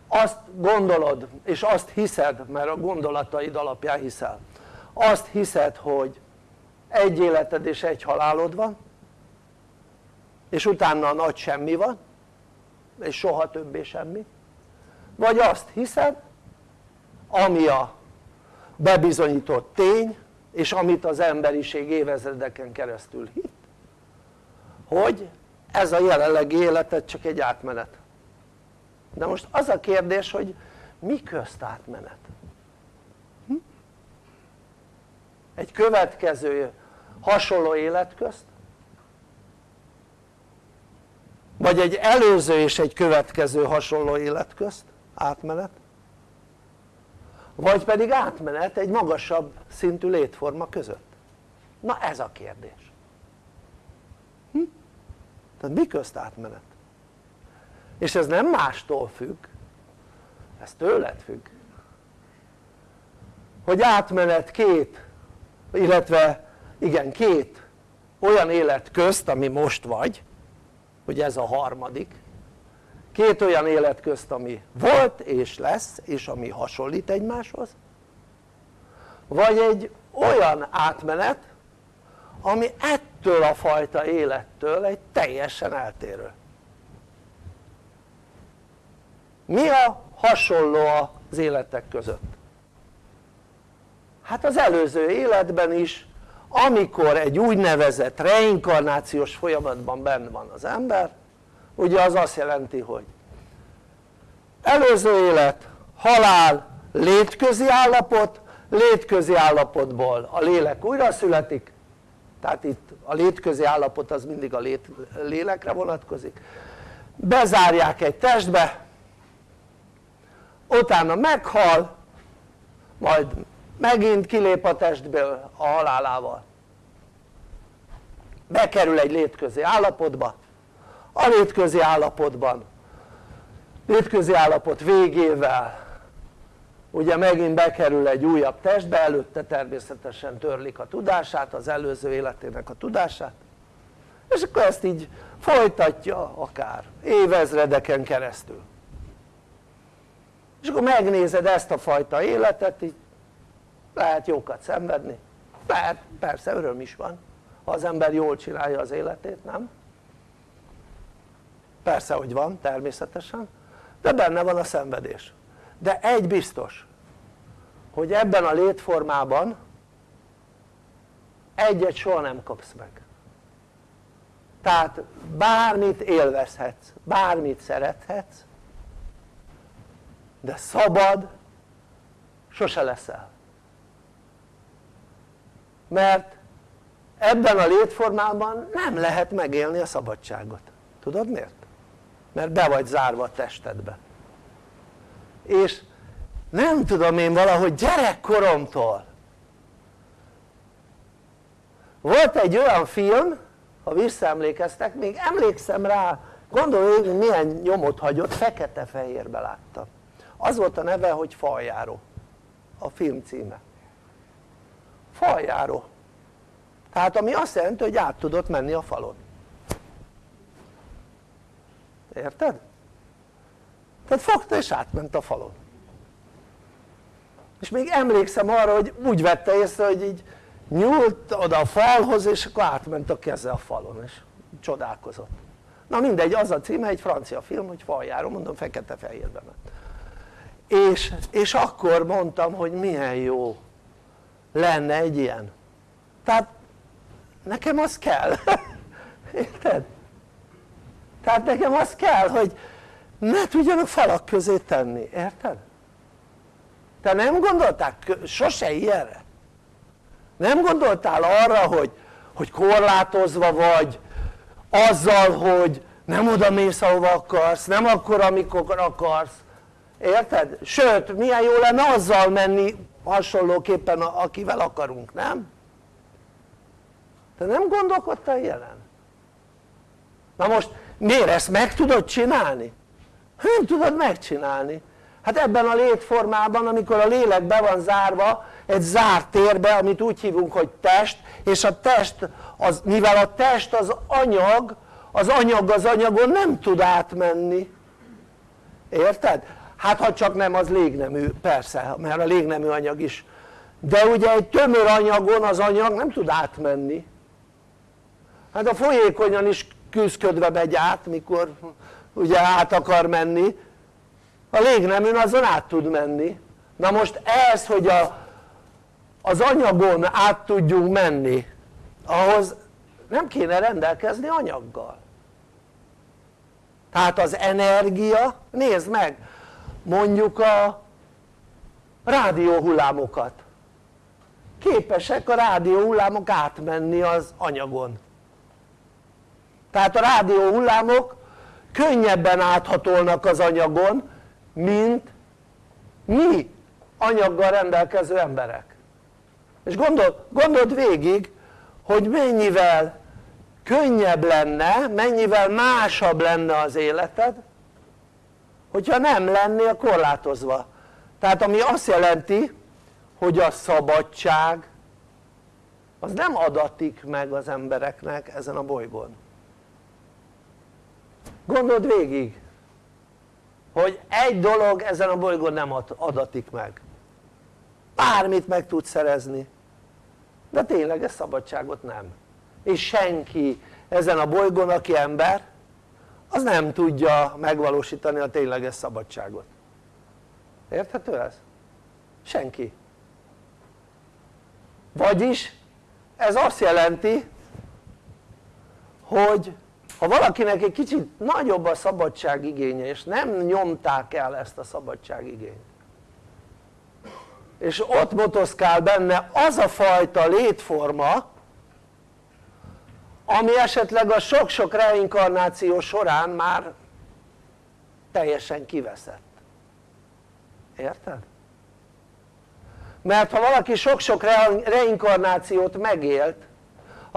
Speaker 3: azt gondolod és azt hiszed mert a gondolataid alapján hiszel azt hiszed hogy egy életed és egy halálod van és utána a nagy semmi van és soha többé semmi vagy azt hiszed ami a bebizonyított tény és amit az emberiség évezredeken keresztül hitt hogy ez a jelenlegi életed csak egy átmenet de most az a kérdés hogy mi közt átmenet? Hm? egy következő hasonló élet közt? Vagy egy előző és egy következő hasonló élet közt átmenet? vagy pedig átmenet egy magasabb szintű létforma között? na ez a kérdés hm? tehát mi közt átmenet? és ez nem mástól függ ez tőled függ hogy átmenet két illetve igen két olyan élet közt ami most vagy hogy ez a harmadik. Két olyan élet közt ami volt és lesz és ami hasonlít egymáshoz. Vagy egy olyan átmenet ami ettől a fajta élettől egy teljesen eltérő. Mi a hasonló az életek között? hát az előző életben is amikor egy úgynevezett reinkarnációs folyamatban benne van az ember ugye az azt jelenti hogy előző élet, halál, létközi állapot, létközi állapotból a lélek újra születik tehát itt a létközi állapot az mindig a lét, lélekre vonatkozik bezárják egy testbe utána meghal majd megint kilép a testből a halálával bekerül egy létközi állapotba. A létközi állapotban. Létközi állapot végével. Ugye megint bekerül egy újabb testbe, előtte természetesen törlik a tudását, az előző életének a tudását. És akkor ezt így folytatja akár évezredeken keresztül. És akkor megnézed ezt a fajta életet így lehet jókat szenvedni. Lehet persze öröm is van ha az ember jól csinálja az életét, nem? persze hogy van természetesen de benne van a szenvedés. De egy biztos hogy ebben a létformában egyet soha nem kapsz meg. Tehát bármit élvezhetsz, bármit szerethetsz de szabad sose leszel. Mert ebben a létformában nem lehet megélni a szabadságot. Tudod miért? mert be vagy zárva a testedbe. És nem tudom én valahogy gyerekkoromtól. Volt egy olyan film ha visszaemlékeztek még emlékszem rá gondolj milyen nyomot hagyott fekete-fehérbe láttam. Az volt a neve hogy faljáró a film címe. Faljáró tehát ami azt jelenti hogy át tudott menni a falon. Érted? tehát fogta és átment a falon. És még emlékszem arra hogy úgy vette észre hogy így nyúlt oda a falhoz és akkor átment a keze a falon és csodálkozott. Na mindegy az a címe egy francia film hogy faljáró mondom fekete-fehérben és, és akkor mondtam hogy milyen jó lenne egy ilyen. Tehát nekem az kell érted? tehát nekem az kell hogy ne tudjanak falak közé tenni, érted? te nem gondoltál sose ilyenre? nem gondoltál arra hogy, hogy korlátozva vagy azzal hogy nem oda mész ahova akarsz, nem akkor amikor akarsz érted? sőt milyen jó lenne azzal menni hasonlóképpen akivel akarunk, nem? Te nem gondolkodtál jelen? na most miért ezt meg tudod csinálni? nem tudod megcsinálni hát ebben a létformában amikor a lélek be van zárva egy zárt térbe amit úgy hívunk hogy test és a test az, mivel a test az anyag az anyag az anyagon nem tud átmenni érted? hát ha csak nem az légnemű persze mert a légnemű anyag is de ugye egy tömör anyagon az anyag nem tud átmenni hát a folyékonyan is küzdködve megy át mikor ugye át akar menni. A légneműn azon át tud menni. Na most ez hogy a, az anyagon át tudjunk menni ahhoz nem kéne rendelkezni anyaggal. Tehát az energia, nézd meg mondjuk a rádióhullámokat. Képesek a rádióhullámok átmenni az anyagon tehát a rádióhullámok könnyebben áthatolnak az anyagon mint mi anyaggal rendelkező emberek. És gondol, gondold végig hogy mennyivel könnyebb lenne, mennyivel másabb lenne az életed hogyha nem lennél korlátozva. Tehát ami azt jelenti hogy a szabadság az nem adatik meg az embereknek ezen a bolygón gondold végig hogy egy dolog ezen a bolygón nem adatik meg. Bármit meg tudsz szerezni de tényleg ez szabadságot nem. És senki ezen a bolygón aki ember az nem tudja megvalósítani a tényleges szabadságot. Érthető ez? senki. Vagyis ez azt jelenti hogy ha valakinek egy kicsit nagyobb a szabadság igénye és nem nyomták el ezt a szabadság igényt és ott motoszkál benne az a fajta létforma ami esetleg a sok-sok reinkarnáció során már teljesen kiveszett érted? mert ha valaki sok-sok reinkarnációt megélt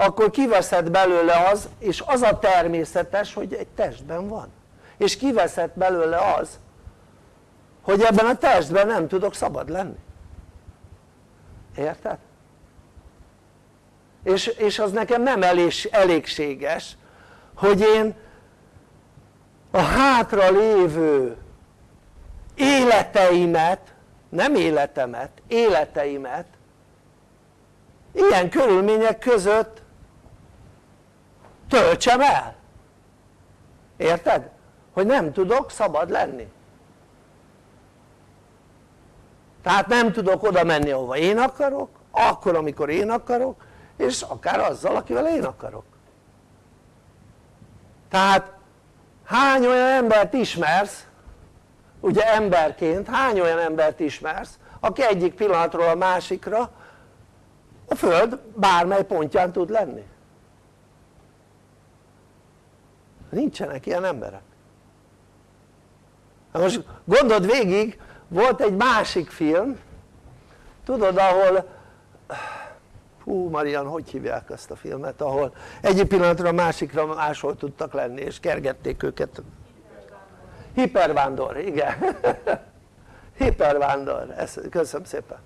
Speaker 3: akkor kiveszett belőle az és az a természetes hogy egy testben van és kiveszett belőle az hogy ebben a testben nem tudok szabad lenni érted? és, és az nekem nem elég, elégséges hogy én a hátra lévő életeimet nem életemet, életeimet ilyen körülmények között töltsem el. Érted? hogy nem tudok szabad lenni. Tehát nem tudok oda menni ahova én akarok akkor amikor én akarok és akár azzal akivel én akarok. Tehát hány olyan embert ismersz ugye emberként hány olyan embert ismersz aki egyik pillanatról a másikra a föld bármely pontján tud lenni nincsenek ilyen emberek. Na most gondold végig volt egy másik film tudod ahol hú Marian hogy hívják ezt a filmet ahol egyik pillanatra a másikra máshol tudtak lenni és kergették őket. Hipervándor, igen. Hipervándor, köszönöm szépen.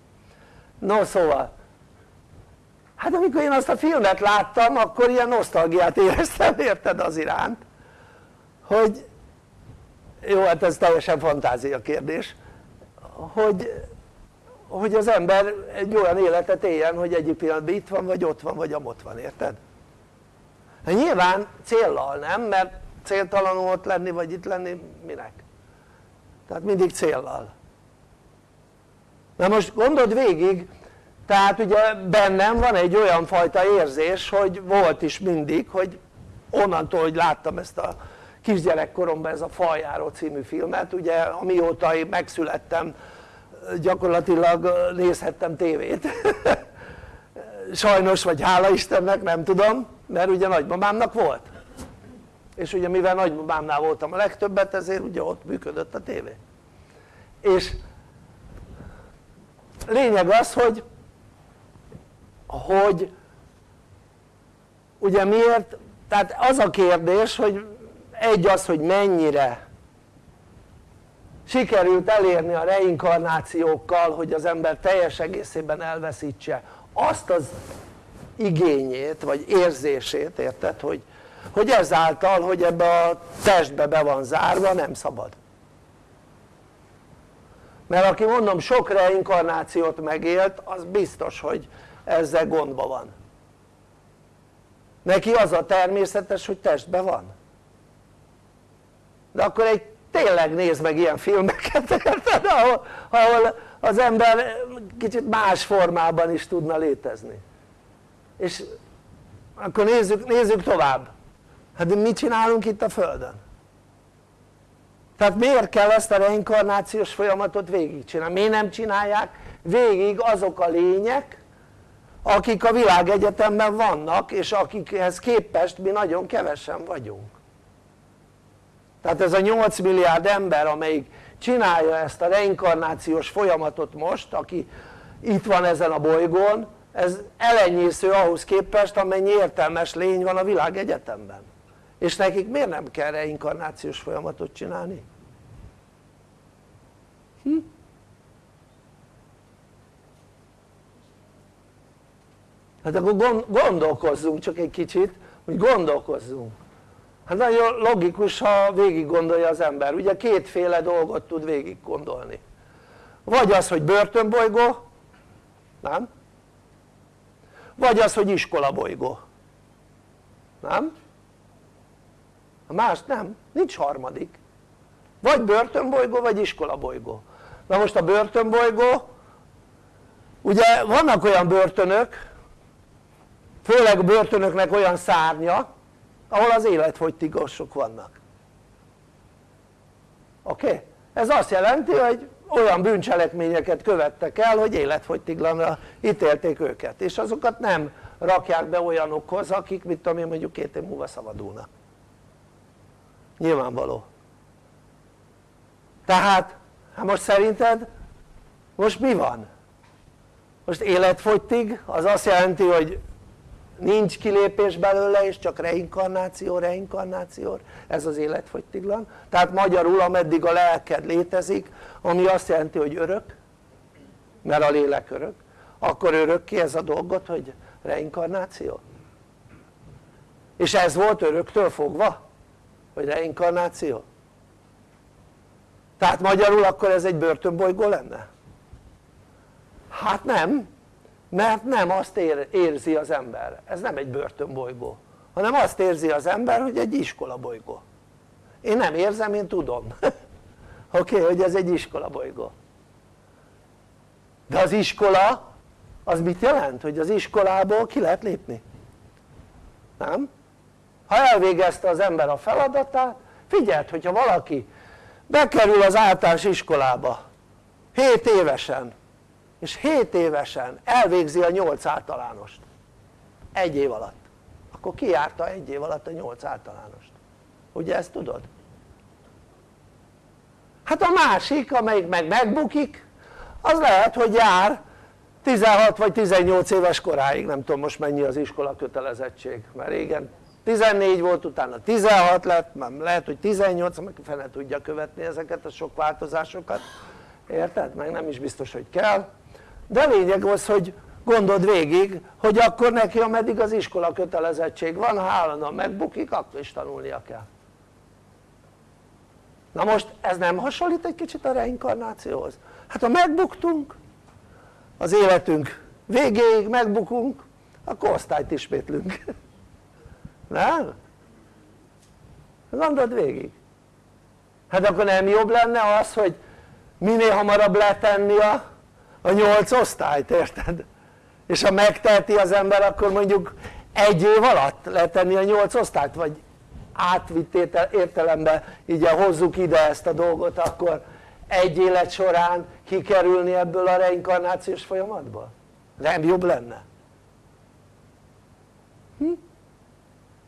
Speaker 3: No szóval hát amikor én azt a filmet láttam akkor ilyen nosztalgiát éreztem érted az iránt hogy jó hát ez teljesen fantázia kérdés hogy, hogy az ember egy olyan életet éljen hogy egyik pillanatban itt van vagy ott van vagy amott van érted? Hát nyilván céllal nem mert céltalanul ott lenni vagy itt lenni minek? tehát mindig céllal na most gondold végig tehát ugye bennem van egy olyan fajta érzés hogy volt is mindig hogy onnantól hogy láttam ezt a kisgyerekkoromban ez a Faljáró című filmet ugye amióta én megszülettem gyakorlatilag nézhettem tévét. Sajnos vagy hála Istennek nem tudom mert ugye nagymamámnak volt. És ugye mivel nagymamámnál voltam a legtöbbet ezért ugye ott működött a tévé. És lényeg az hogy hogy ugye miért tehát az a kérdés hogy egy az hogy mennyire sikerült elérni a reinkarnációkkal hogy az ember teljes egészében elveszítse azt az igényét vagy érzését érted hogy, hogy ezáltal hogy ebbe a testbe be van zárva nem szabad. Mert aki mondom sok reinkarnációt megélt az biztos hogy ezzel gondba van. Neki az a természetes hogy testben van de akkor egy tényleg nézd meg ilyen filmeket érted? Ahol, ahol az ember kicsit más formában is tudna létezni és akkor nézzük, nézzük tovább hát de mit csinálunk itt a Földön? tehát miért kell ezt a reinkarnációs folyamatot végigcsinálni? miért nem csinálják végig azok a lények akik a világegyetemben vannak és akikhez képest mi nagyon kevesen vagyunk tehát ez a 8 milliárd ember amelyik csinálja ezt a reinkarnációs folyamatot most aki itt van ezen a bolygón ez elenyésző ahhoz képest amennyi értelmes lény van a világegyetemben és nekik miért nem kell reinkarnációs folyamatot csinálni? Hm? hát akkor gondolkozzunk csak egy kicsit hogy gondolkozzunk hát nagyon logikus ha végig gondolja az ember ugye kétféle dolgot tud végig gondolni vagy az hogy börtönbolygó nem? vagy az hogy iskolabolygó nem? a más nem, nincs harmadik vagy börtönbolygó vagy iskolabolygó na most a börtönbolygó ugye vannak olyan börtönök főleg a börtönöknek olyan szárnya ahol az életfogytigosok vannak oké? Ez azt jelenti hogy olyan bűncselekményeket követtek el hogy életfogytiglanra ítélték őket és azokat nem rakják be olyanokhoz akik mit tudom én mondjuk két év múlva szabadulnak nyilvánvaló tehát hát most szerinted most mi van? most életfogytig az azt jelenti hogy nincs kilépés belőle és csak reinkarnáció, reinkarnáció, ez az életfogytiglan tehát magyarul ameddig a lelked létezik ami azt jelenti hogy örök mert a lélek örök akkor örökké ez a dolgot hogy reinkarnáció? És ez volt öröktől fogva hogy reinkarnáció? Tehát magyarul akkor ez egy börtönbolygó lenne? hát nem mert nem azt ér, érzi az ember, ez nem egy börtönbolygó hanem azt érzi az ember hogy egy iskolabolygó én nem érzem, én tudom. Oké, okay, hogy ez egy iskolabolygó de az iskola az mit jelent? hogy az iskolából ki lehet lépni? Nem? ha elvégezte az ember a feladatát figyeld hogyha valaki bekerül az általános iskolába 7 évesen és 7 évesen elvégzi a 8 általánost. Egy év alatt. Akkor ki járta egy év alatt a 8 általánost. Ugye ezt tudod? hát a másik amelyik meg megbukik az lehet hogy jár 16 vagy 18 éves koráig. Nem tudom most mennyi az iskola kötelezettség mert régen 14 volt utána 16 lett már lehet hogy 18 meg fene tudja követni ezeket a sok változásokat. Érted? meg nem is biztos hogy kell de lényeg az hogy gondold végig hogy akkor neki ameddig az iskola kötelezettség van ha állandóan megbukik akkor is tanulnia kell na most ez nem hasonlít egy kicsit a reinkarnációhoz? hát ha megbuktunk az életünk végéig megbukunk akkor osztályt ismétlünk nem? gondold végig hát akkor nem jobb lenne az hogy minél hamarabb letenni a, a nyolc osztályt érted? és ha megteheti az ember akkor mondjuk egy év alatt letenni a nyolc osztályt vagy átvitt értelemben így hozzuk ide ezt a dolgot akkor egy élet során kikerülni ebből a reinkarnációs folyamatból? nem jobb lenne? Hm?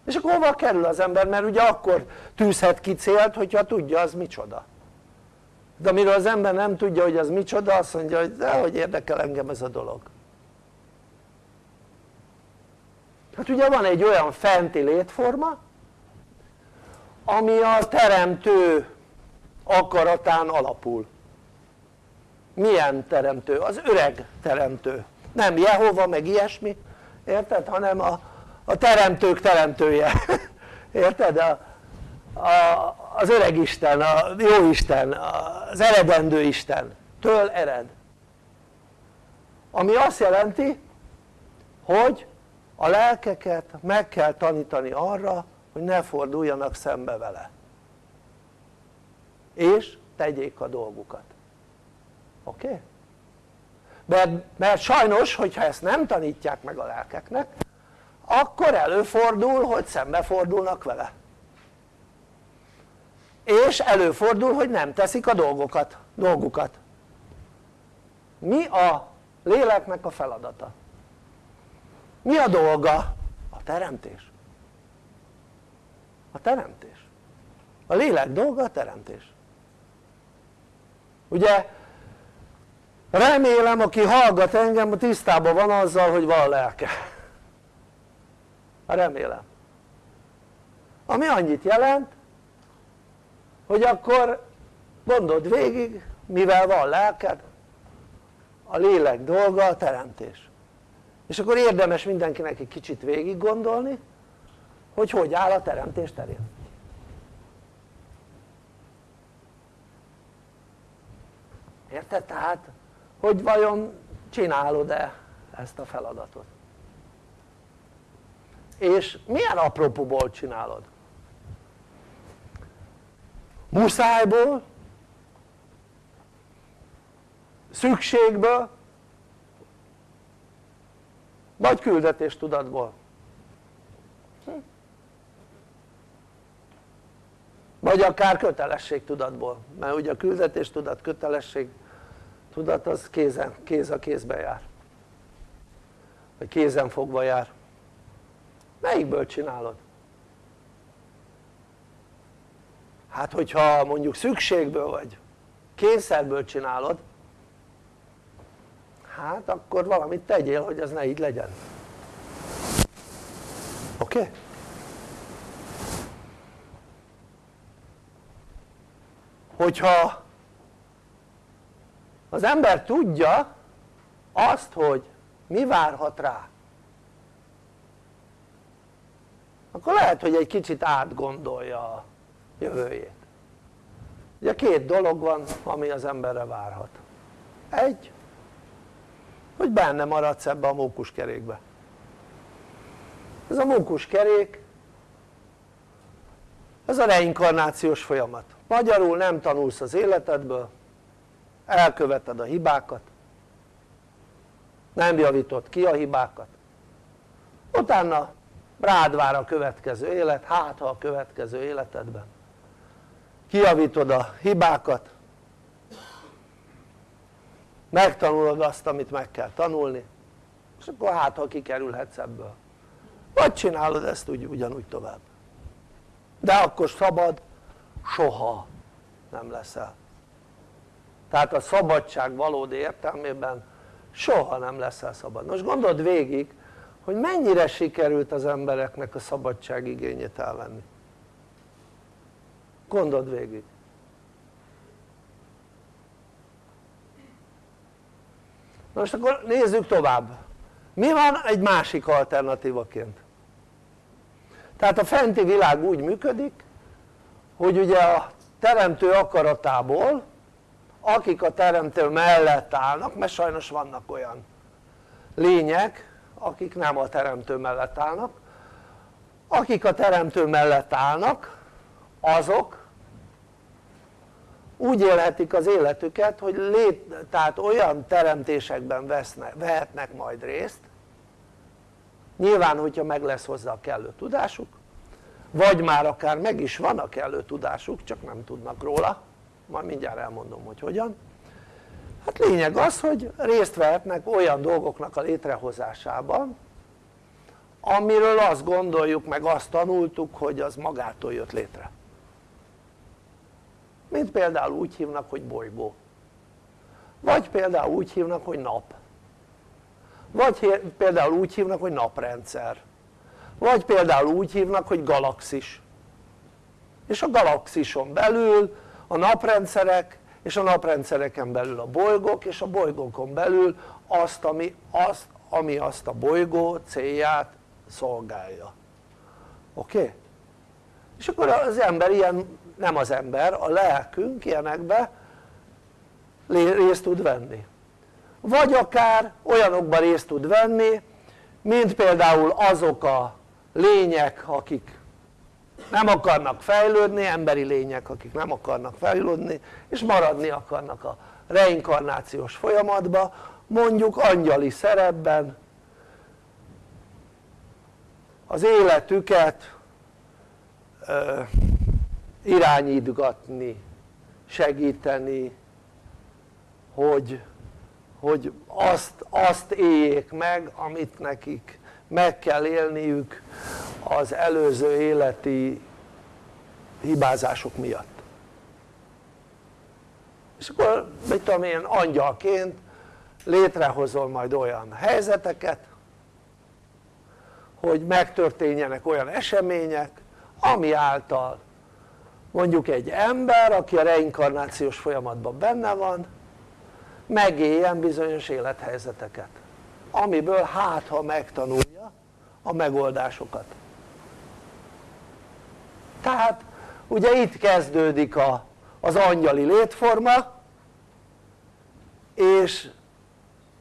Speaker 3: és akkor hova kerül az ember? mert ugye akkor tűzhet ki célt hogyha tudja az micsoda de amiről az ember nem tudja hogy az micsoda azt mondja hogy de hogy érdekel engem ez a dolog hát ugye van egy olyan fenti létforma ami a teremtő akaratán alapul milyen teremtő? az öreg teremtő nem Jehova meg ilyesmi érted? hanem a, a teremtők teremtője érted? A, a, az öreg Isten, a jó Isten, az eredendő Isten től ered ami azt jelenti hogy a lelkeket meg kell tanítani arra hogy ne forduljanak szembe vele és tegyék a dolgukat oké? Okay? mert, mert sajnos hogyha ezt nem tanítják meg a lelkeknek akkor előfordul hogy szembefordulnak vele és előfordul hogy nem teszik a dolgokat, dolgukat. Mi a léleknek a feladata? mi a dolga? a teremtés. A teremtés. A lélek dolga a teremtés. Ugye remélem aki hallgat engem tisztában van azzal hogy van lelke. Remélem. Ami annyit jelent hogy akkor gondold végig mivel van lelked a lélek dolga a teremtés és akkor érdemes mindenkinek egy kicsit végig gondolni hogy hogy áll a teremtés terén érted? tehát hogy vajon csinálod-e ezt a feladatot és milyen apropóból csinálod? Muszájból szükségből vagy küldetéstudatból vagy akár kötelességtudatból mert ugye a küldetéstudat kötelesség tudat az kézen, kéz a kézben jár. Vagy kézen fogva jár. Melyikből csinálod? Hát hogyha mondjuk szükségből vagy kényszerből csinálod hát akkor valamit tegyél hogy ez ne így legyen oké? Okay? hogyha az ember tudja azt hogy mi várhat rá akkor lehet hogy egy kicsit átgondolja jövőjét. Ugye két dolog van ami az emberre várhat. Egy hogy benne maradsz ebbe a mókuskerékbe. Ez a mókuskerék ez a reinkarnációs folyamat. Magyarul nem tanulsz az életedből elköveted a hibákat nem javítod ki a hibákat. Utána rád vár a következő élet, hát ha a következő életedben kijavítod a hibákat. Megtanulod azt amit meg kell tanulni és akkor hát ha kikerülhetsz ebből. Vagy csinálod ezt úgy, ugyanúgy tovább. De akkor szabad soha nem leszel. Tehát a szabadság valódi értelmében soha nem leszel szabad. Most gondold végig hogy mennyire sikerült az embereknek a szabadság igényét elvenni gondold végig most akkor nézzük tovább mi van egy másik alternatívaként? tehát a fenti világ úgy működik hogy ugye a teremtő akaratából akik a teremtő mellett állnak mert sajnos vannak olyan lények akik nem a teremtő mellett állnak akik a teremtő mellett állnak azok úgy élhetik az életüket hogy lét, tehát olyan teremtésekben vesznek, vehetnek majd részt. Nyilván hogyha meg lesz hozzá a kellő tudásuk vagy már akár meg is van a kellő tudásuk csak nem tudnak róla. Majd mindjárt elmondom hogy hogyan. Hát lényeg az hogy részt vehetnek olyan dolgoknak a létrehozásában amiről azt gondoljuk meg azt tanultuk hogy az magától jött létre mint például úgy hívnak hogy bolygó vagy például úgy hívnak hogy nap vagy például úgy hívnak hogy naprendszer vagy például úgy hívnak hogy galaxis és a galaxison belül a naprendszerek és a naprendszereken belül a bolygók és a bolygókon belül azt ami azt, ami azt a bolygó célját szolgálja oké? Okay? és akkor az ember ilyen, nem az ember, a lelkünk ilyenekbe részt tud venni. Vagy akár olyanokban részt tud venni mint például azok a lények akik nem akarnak fejlődni, emberi lények akik nem akarnak fejlődni és maradni akarnak a reinkarnációs folyamatba mondjuk angyali szerepben az életüket irányítgatni, segíteni hogy, hogy azt, azt éljék meg amit nekik meg kell élniük az előző életi hibázások miatt. És akkor mit tudom én angyalként létrehozol majd olyan helyzeteket hogy megtörténjenek olyan események ami által mondjuk egy ember aki a reinkarnációs folyamatban benne van megéljen bizonyos élethelyzeteket amiből hát ha megtanulja a megoldásokat. Tehát ugye itt kezdődik a, az angyali létforma és,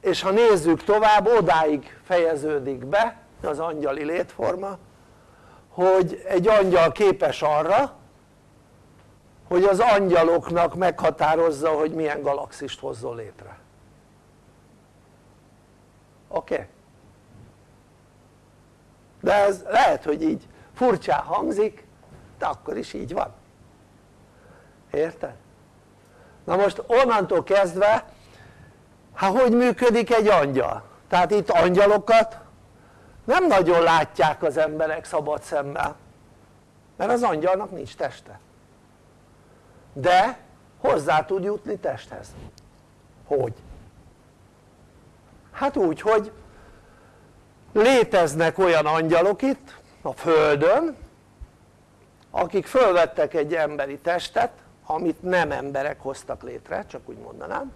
Speaker 3: és ha nézzük tovább odáig fejeződik be az angyali létforma hogy egy angyal képes arra hogy az angyaloknak meghatározza hogy milyen galaxist hozzon létre oké? Okay? de ez lehet hogy így furcsán hangzik de akkor is így van érted? na most onnantól kezdve hát hogy működik egy angyal? tehát itt angyalokat nem nagyon látják az emberek szabad szemmel mert az angyalnak nincs teste de hozzá tud jutni testhez. Hogy? hát úgy hogy léteznek olyan angyalok itt a földön akik fölvettek egy emberi testet amit nem emberek hoztak létre csak úgy mondanám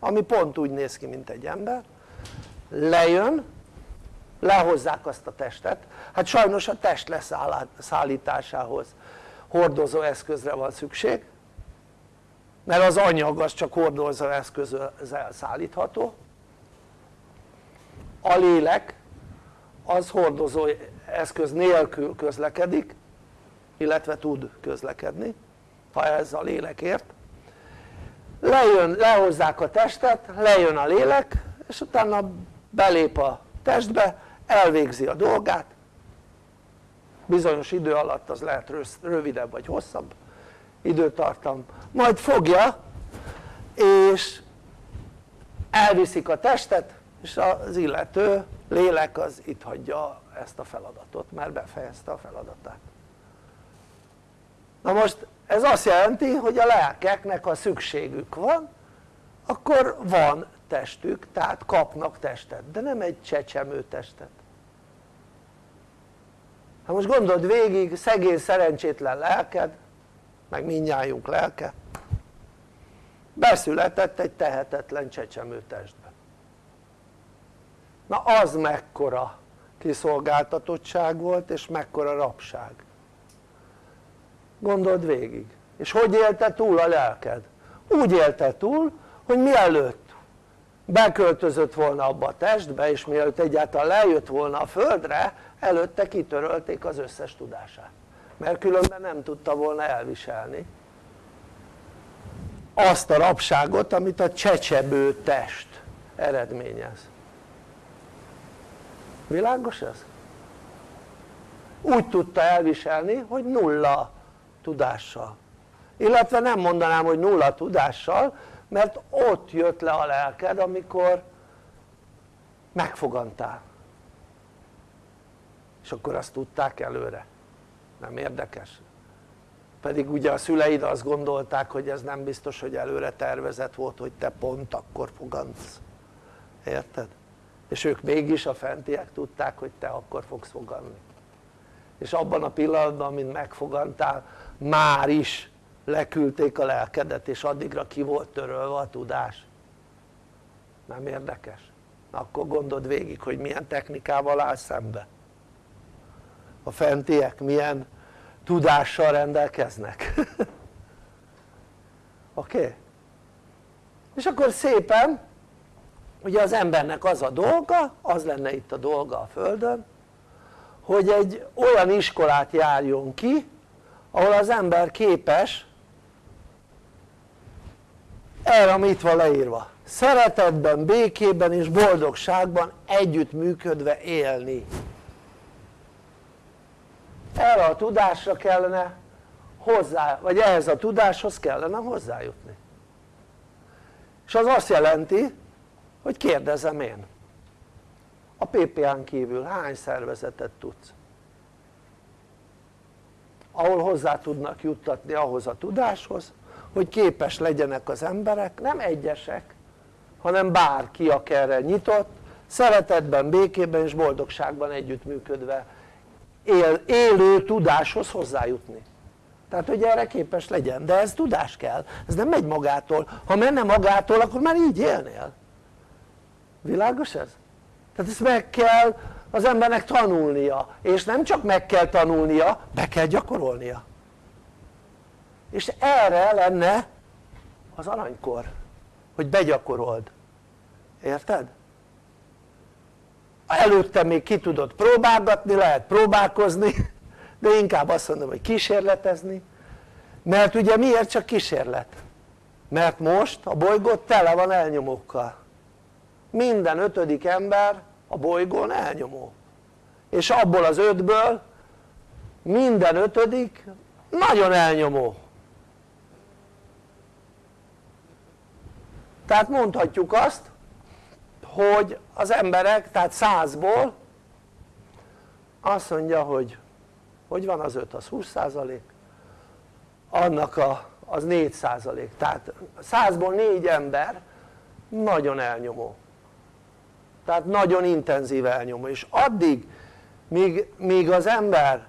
Speaker 3: ami pont úgy néz ki mint egy ember. Lejön lehozzák azt a testet. Hát sajnos a test leszállításához hordozó eszközre van szükség mert az anyag az csak hordozó eszközzel szállítható. A lélek az hordozó eszköz nélkül közlekedik illetve tud közlekedni ha ez a lélekért lejön, lehozzák a testet, lejön a lélek és utána belép a testbe elvégzi a dolgát bizonyos idő alatt az lehet rövidebb vagy hosszabb időtartam. Majd fogja és elviszik a testet és az illető lélek az itt hagyja ezt a feladatot mert befejezte a feladatát. Na most ez azt jelenti hogy a lelkeknek ha szükségük van akkor van testük tehát kapnak testet de nem egy csecsemő testet hát most gondold végig szegény szerencsétlen lelked meg mindnyájunk lelke. Beszületett egy tehetetlen csecsemő testbe na az mekkora kiszolgáltatottság volt és mekkora rabság. Gondold végig. És hogy élte túl a lelked? úgy élte túl hogy mielőtt beköltözött volna abba a testbe és mielőtt egyáltalán lejött volna a földre előtte kitörölték az összes tudását. Mert különben nem tudta volna elviselni azt a rabságot amit a csecsebő test eredményez. Világos ez? úgy tudta elviselni hogy nulla tudással. Illetve nem mondanám hogy nulla tudással mert ott jött le a lelked amikor megfogantál és akkor azt tudták előre nem érdekes? pedig ugye a szüleid azt gondolták hogy ez nem biztos hogy előre tervezett volt hogy te pont akkor fogantsz érted? és ők mégis a fentiek tudták hogy te akkor fogsz foganni és abban a pillanatban mint megfogantál már is leküldték a lelkedet és addigra ki volt törölve a tudás nem érdekes? Akkor gondold végig hogy milyen technikával áll szembe a fentiek milyen tudással rendelkeznek oké? Okay? és akkor szépen ugye az embernek az a dolga, az lenne itt a dolga a Földön hogy egy olyan iskolát járjon ki ahol az ember képes erre ami itt van leírva. Szeretetben, békében és boldogságban együttműködve élni. Erre a tudásra kellene hozzá, vagy ehhez a tudáshoz kellene hozzájutni. És az azt jelenti hogy kérdezem én a PPA-n kívül hány szervezetet tudsz? ahol hozzá tudnak juttatni ahhoz a tudáshoz hogy képes legyenek az emberek, nem egyesek hanem bárki aki erre nyitott szeretetben, békében és boldogságban együttműködve él, élő tudáshoz hozzájutni. Tehát hogy erre képes legyen, de ez tudás kell, ez nem megy magától, ha menne magától akkor már így élnél. Világos ez? tehát ezt meg kell az embernek tanulnia. És nem csak meg kell tanulnia, be kell gyakorolnia és erre lenne az aranykor hogy begyakorold érted? előtte még ki tudod próbálgatni, lehet próbálkozni de inkább azt mondom hogy kísérletezni. Mert ugye miért csak kísérlet? mert most a bolygó tele van elnyomókkal. Minden ötödik ember a bolygón elnyomó. És abból az ötből minden ötödik nagyon elnyomó tehát mondhatjuk azt hogy az emberek tehát százból azt mondja hogy hogy van az 5 az 20 százalék annak a, az 4 százalék. Tehát százból négy ember nagyon elnyomó. Tehát nagyon intenzív elnyomó. És addig míg, míg az ember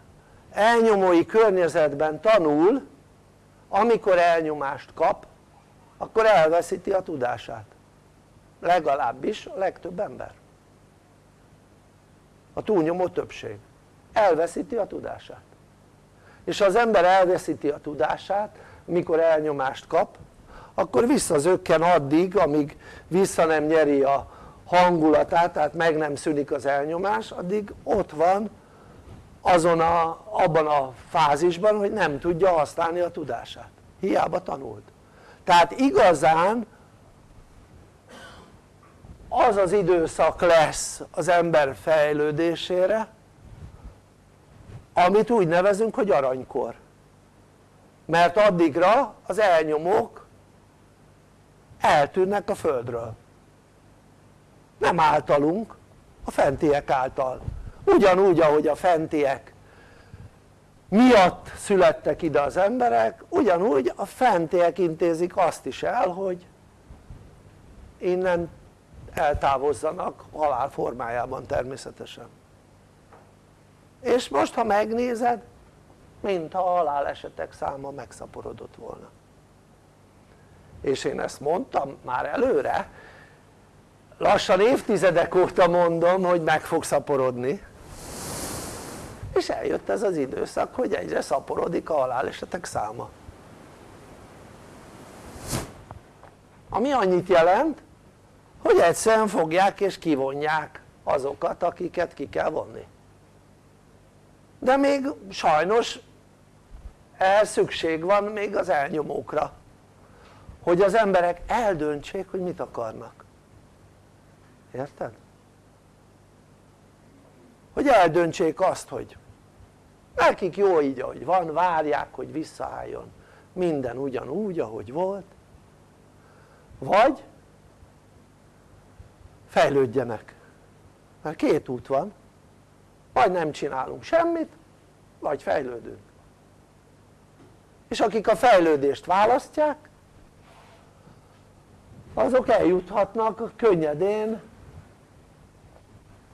Speaker 3: elnyomói környezetben tanul amikor elnyomást kap akkor elveszíti a tudását. Legalábbis a legtöbb ember. A túlnyomó többség. Elveszíti a tudását. És ha az ember elveszíti a tudását mikor elnyomást kap akkor visszazökken addig amíg vissza nem nyeri a hangulatát tehát meg nem szűnik az elnyomás addig ott van azon a, abban a fázisban hogy nem tudja használni a tudását. Hiába tanult tehát igazán az az időszak lesz az ember fejlődésére amit úgy nevezünk hogy aranykor. Mert addigra az elnyomók eltűnnek a földről. Nem általunk, a fentiek által. Ugyanúgy ahogy a fentiek miatt születtek ide az emberek ugyanúgy a fentiek intézik azt is el hogy innen eltávozzanak halál formájában természetesen. És most ha megnézed mintha a halálesetek száma megszaporodott volna. És én ezt mondtam már előre lassan évtizedek óta mondom hogy meg fog szaporodni és eljött ez az időszak hogy egyre szaporodik a halálesetek száma. Ami annyit jelent hogy egyszerűen fogják és kivonják azokat akiket ki kell vonni. De még sajnos ehhez szükség van még az elnyomókra hogy az emberek eldöntsék hogy mit akarnak. Érted? hogy eldöntsék azt hogy nekik jó így ahogy van, várják hogy visszaálljon. Minden ugyanúgy ahogy volt. Vagy fejlődjenek. Mert két út van. Vagy nem csinálunk semmit vagy fejlődünk. És akik a fejlődést választják azok eljuthatnak könnyedén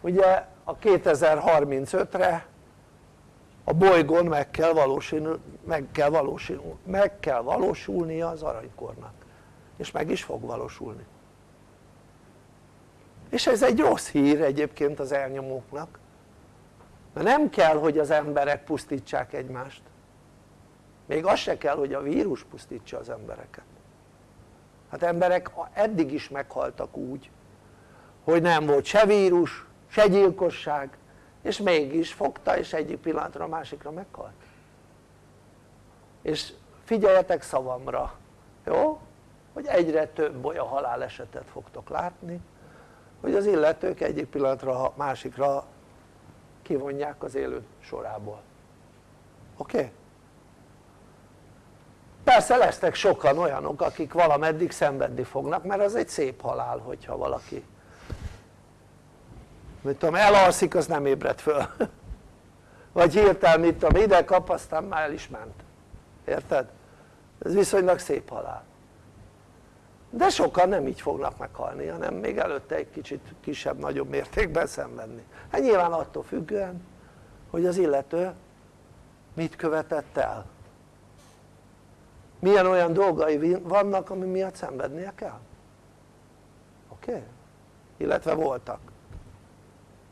Speaker 3: ugye a 2035-re a bolygón meg kell, valósul, meg, kell valósul, meg kell valósulnia az aranykornak. És meg is fog valósulni. És ez egy rossz hír egyébként az elnyomóknak. Mert nem kell hogy az emberek pusztítsák egymást. Még az se kell hogy a vírus pusztítsa az embereket. Hát emberek eddig is meghaltak úgy hogy nem volt se vírus se gyilkosság és mégis fogta és egyik pillanatra a másikra meghalt és figyeljetek szavamra jó? hogy egyre több olyan halálesetet fogtok látni hogy az illetők egyik pillanatra a másikra kivonják az élő sorából oké? Okay? persze lesznek sokan olyanok akik valameddig szenvedni fognak mert az egy szép halál hogyha valaki mit tudom elalszik az nem ébred föl vagy hirtelen mit tudom ide kap aztán már el is ment érted? ez viszonylag szép halál de sokan nem így fognak meghalni hanem még előtte egy kicsit kisebb-nagyobb mértékben szenvedni hát nyilván attól függően hogy az illető mit követett el milyen olyan dolgai vannak ami miatt szenvednie kell oké? Okay? illetve voltak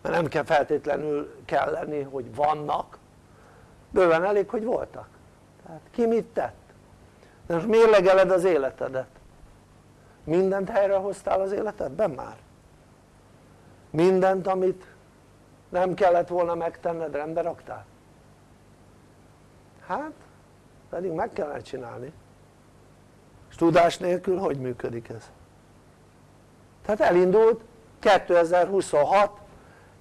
Speaker 3: mert nem kell feltétlenül kell lenni hogy vannak bőven elég hogy voltak tehát ki mit tett de most mérlegeled az életedet mindent helyrehoztál az életedben már? mindent amit nem kellett volna megtenned rendbe raktál? hát pedig meg kellene csinálni és tudás nélkül hogy működik ez? tehát elindult 2026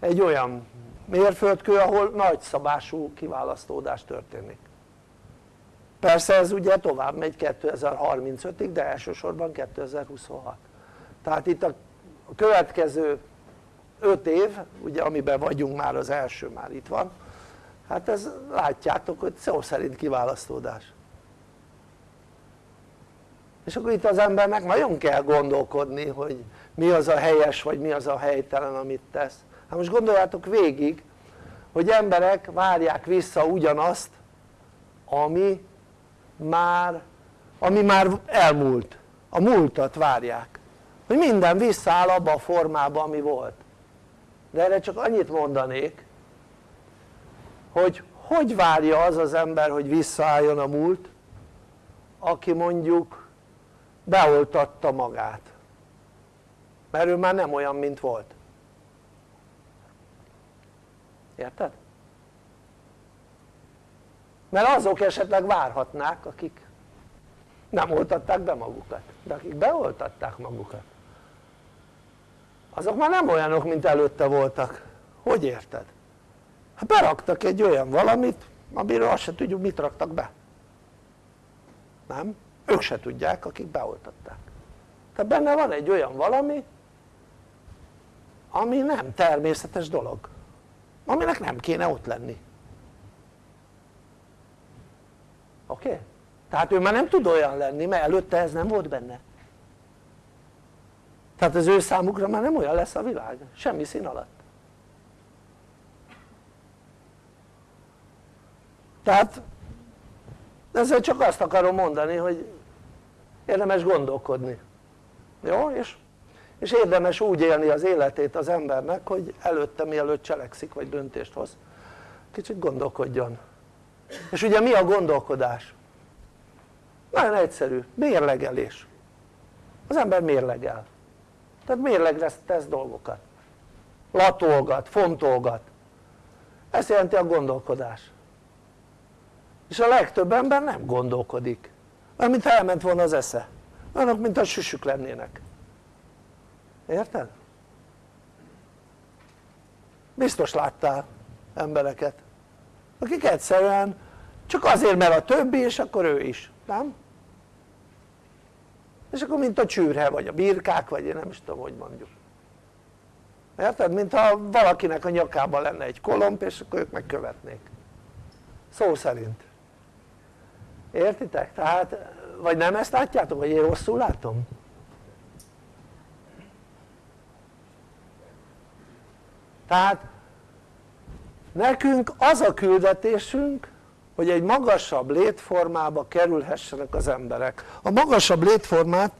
Speaker 3: egy olyan mérföldkő ahol nagy szabású kiválasztódás történik. Persze ez ugye tovább megy 2035-ig de elsősorban 2026 tehát itt a következő 5 év ugye amiben vagyunk már az első már itt van hát ez látjátok hogy szó szerint kiválasztódás. És akkor itt az embernek nagyon kell gondolkodni hogy mi az a helyes vagy mi az a helytelen amit tesz hát most gondoljátok végig hogy emberek várják vissza ugyanazt ami már ami már elmúlt. A múltat várják. Hogy minden visszaáll abba a formába ami volt. De erre csak annyit mondanék hogy hogy várja az az ember hogy visszaálljon a múlt aki mondjuk beoltatta magát? Mert ő már nem olyan mint volt érted? mert azok esetleg várhatnák akik nem oltatták be magukat de akik beoltatták magukat azok már nem olyanok mint előtte voltak hogy érted? hát beraktak egy olyan valamit amiről azt se tudjuk mit raktak be nem? ők se tudják akik beoltatták tehát benne van egy olyan valami ami nem természetes dolog aminek nem kéne ott lenni oké? Okay? tehát ő már nem tud olyan lenni mert előtte ez nem volt benne tehát az ő számukra már nem olyan lesz a világ semmi szín alatt tehát ezzel csak azt akarom mondani hogy érdemes gondolkodni jó? és és érdemes úgy élni az életét az embernek hogy előtte mielőtt cselekszik vagy döntést hoz kicsit gondolkodjon. És ugye mi a gondolkodás? nagyon egyszerű, mérlegelés. Az ember mérlegel. Tehát mérlegre tesz dolgokat. Latolgat, fontolgat. Ezt jelenti a gondolkodás. És a legtöbb ember nem gondolkodik. Olyan mintha elment volna az esze. Olyanok mint a süsük lennének érted? biztos láttál embereket akik egyszerűen csak azért mert a többi és akkor ő is, nem? és akkor mint a csűrhe vagy a birkák vagy én nem is tudom hogy mondjuk érted? mintha valakinek a nyakában lenne egy kolomp és akkor ők megkövetnék szó szerint értitek? tehát vagy nem ezt látjátok vagy én rosszul látom? Tehát nekünk az a küldetésünk hogy egy magasabb létformába kerülhessenek az emberek. A magasabb létformát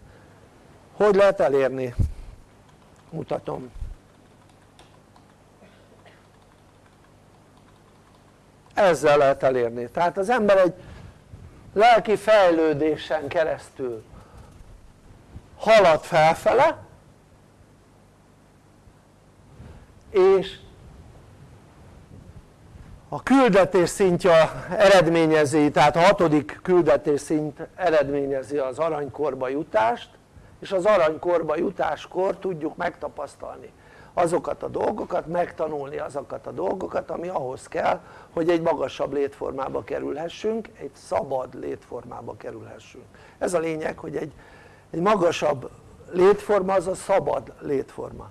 Speaker 3: hogy lehet elérni? mutatom. Ezzel lehet elérni, tehát az ember egy lelki fejlődésen keresztül halad felfele és a küldetés szintje eredményezi, tehát a hatodik küldetés szint eredményezi az aranykorba jutást és az aranykorba jutáskor tudjuk megtapasztalni azokat a dolgokat, megtanulni azokat a dolgokat ami ahhoz kell hogy egy magasabb létformába kerülhessünk, egy szabad létformába kerülhessünk. Ez a lényeg hogy egy, egy magasabb létforma az a szabad létforma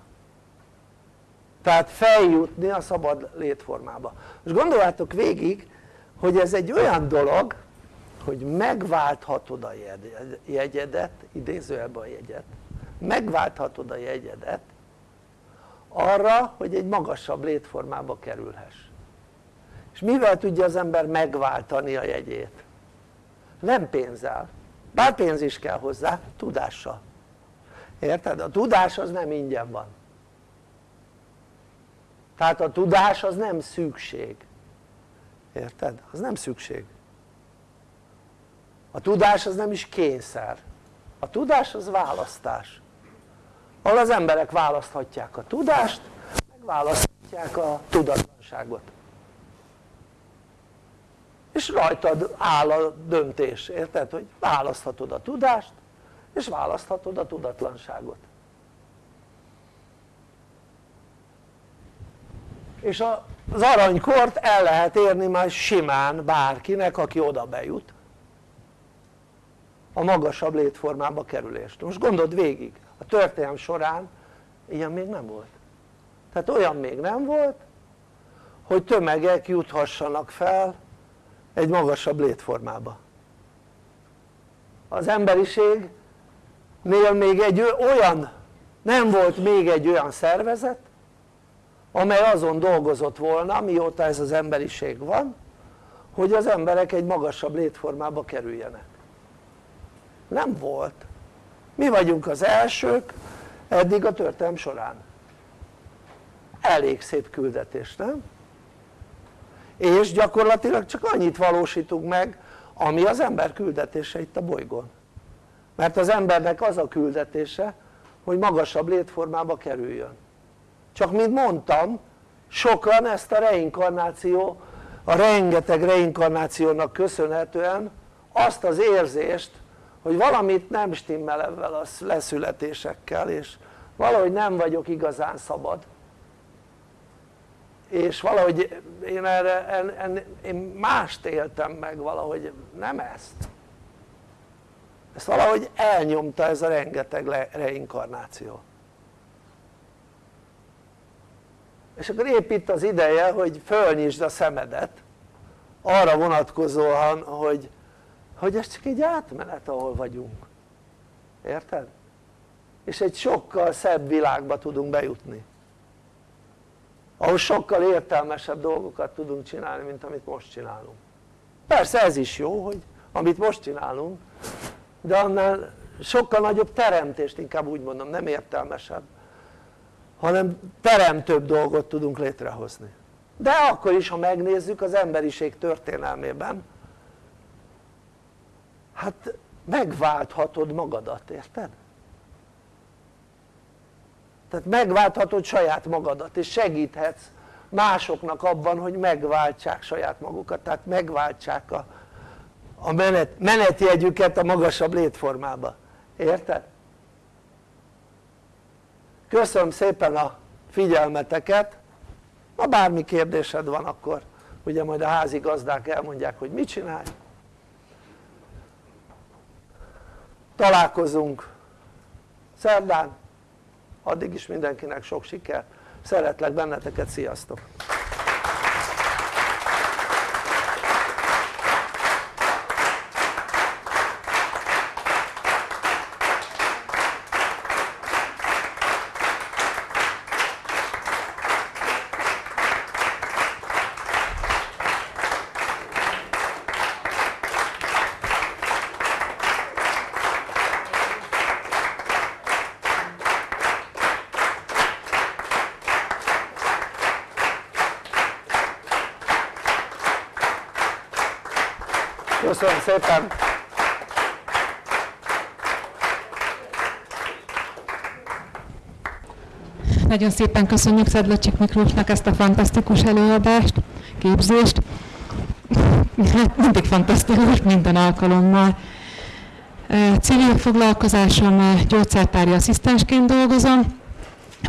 Speaker 3: tehát feljutni a szabad létformába. Most gondoljátok végig hogy ez egy olyan dolog hogy megválthatod a jegyedet, idézőjelben a jegyet megválthatod a jegyedet arra hogy egy magasabb létformába kerülhess. És mivel tudja az ember megváltani a jegyét? nem pénzzel, bár pénz is kell hozzá, tudással. Érted? a tudás az nem ingyen van tehát a tudás az nem szükség. Érted? az nem szükség. A tudás az nem is kényszer. A tudás az választás. Ahol az emberek választhatják a tudást meg választhatják a tudatlanságot. És rajtad áll a döntés, érted? hogy választhatod a tudást és választhatod a tudatlanságot és az aranykort el lehet érni majd simán bárkinek aki oda bejut. A magasabb létformába kerülést. Most gondold végig. A történelm során ilyen még nem volt. Tehát olyan még nem volt hogy tömegek juthassanak fel egy magasabb létformába. Az emberiségnél még egy olyan nem volt még egy olyan szervezet amely azon dolgozott volna mióta ez az emberiség van hogy az emberek egy magasabb létformába kerüljenek. Nem volt. Mi vagyunk az elsők eddig a történelm során. Elég szép küldetés nem? és gyakorlatilag csak annyit valósítunk meg ami az ember küldetése itt a bolygón. Mert az embernek az a küldetése hogy magasabb létformába kerüljön csak mint mondtam sokan ezt a reinkarnáció a rengeteg reinkarnációnak köszönhetően azt az érzést hogy valamit nem stimmel ebben a leszületésekkel és valahogy nem vagyok igazán szabad. És valahogy én erre en, en, én mást éltem meg valahogy nem ezt. Ezt valahogy elnyomta ez a rengeteg reinkarnáció és akkor épp itt az ideje hogy fölnyisd a szemedet arra vonatkozóan hogy, hogy ez csak egy átmenet ahol vagyunk. Érted? és egy sokkal szebb világba tudunk bejutni. Ahol sokkal értelmesebb dolgokat tudunk csinálni mint amit most csinálunk. Persze ez is jó hogy amit most csinálunk de annál sokkal nagyobb teremtést inkább úgy mondom, nem értelmesebb hanem teremtőbb dolgot tudunk létrehozni de akkor is ha megnézzük az emberiség történelmében hát megválthatod magadat, érted? tehát megválthatod saját magadat és segíthetsz másoknak abban hogy megváltsák saját magukat tehát megváltsák a, a menet, menetjegyüket a magasabb létformába, érted? Köszönöm szépen a figyelmeteket. Ha bármi kérdésed van akkor ugye majd a házi gazdák elmondják hogy mit csinálj. Találkozunk szerdán. Addig is mindenkinek sok sikert. Szeretlek benneteket, sziasztok! Köszönöm szépen
Speaker 1: Nagyon szépen köszönjük Szedlacsik Miklósnak ezt a fantasztikus előadást, képzést. Hát mindig fantasztikus minden alkalommal. Civil foglalkozásom, gyógyszertári asszisztensként dolgozom.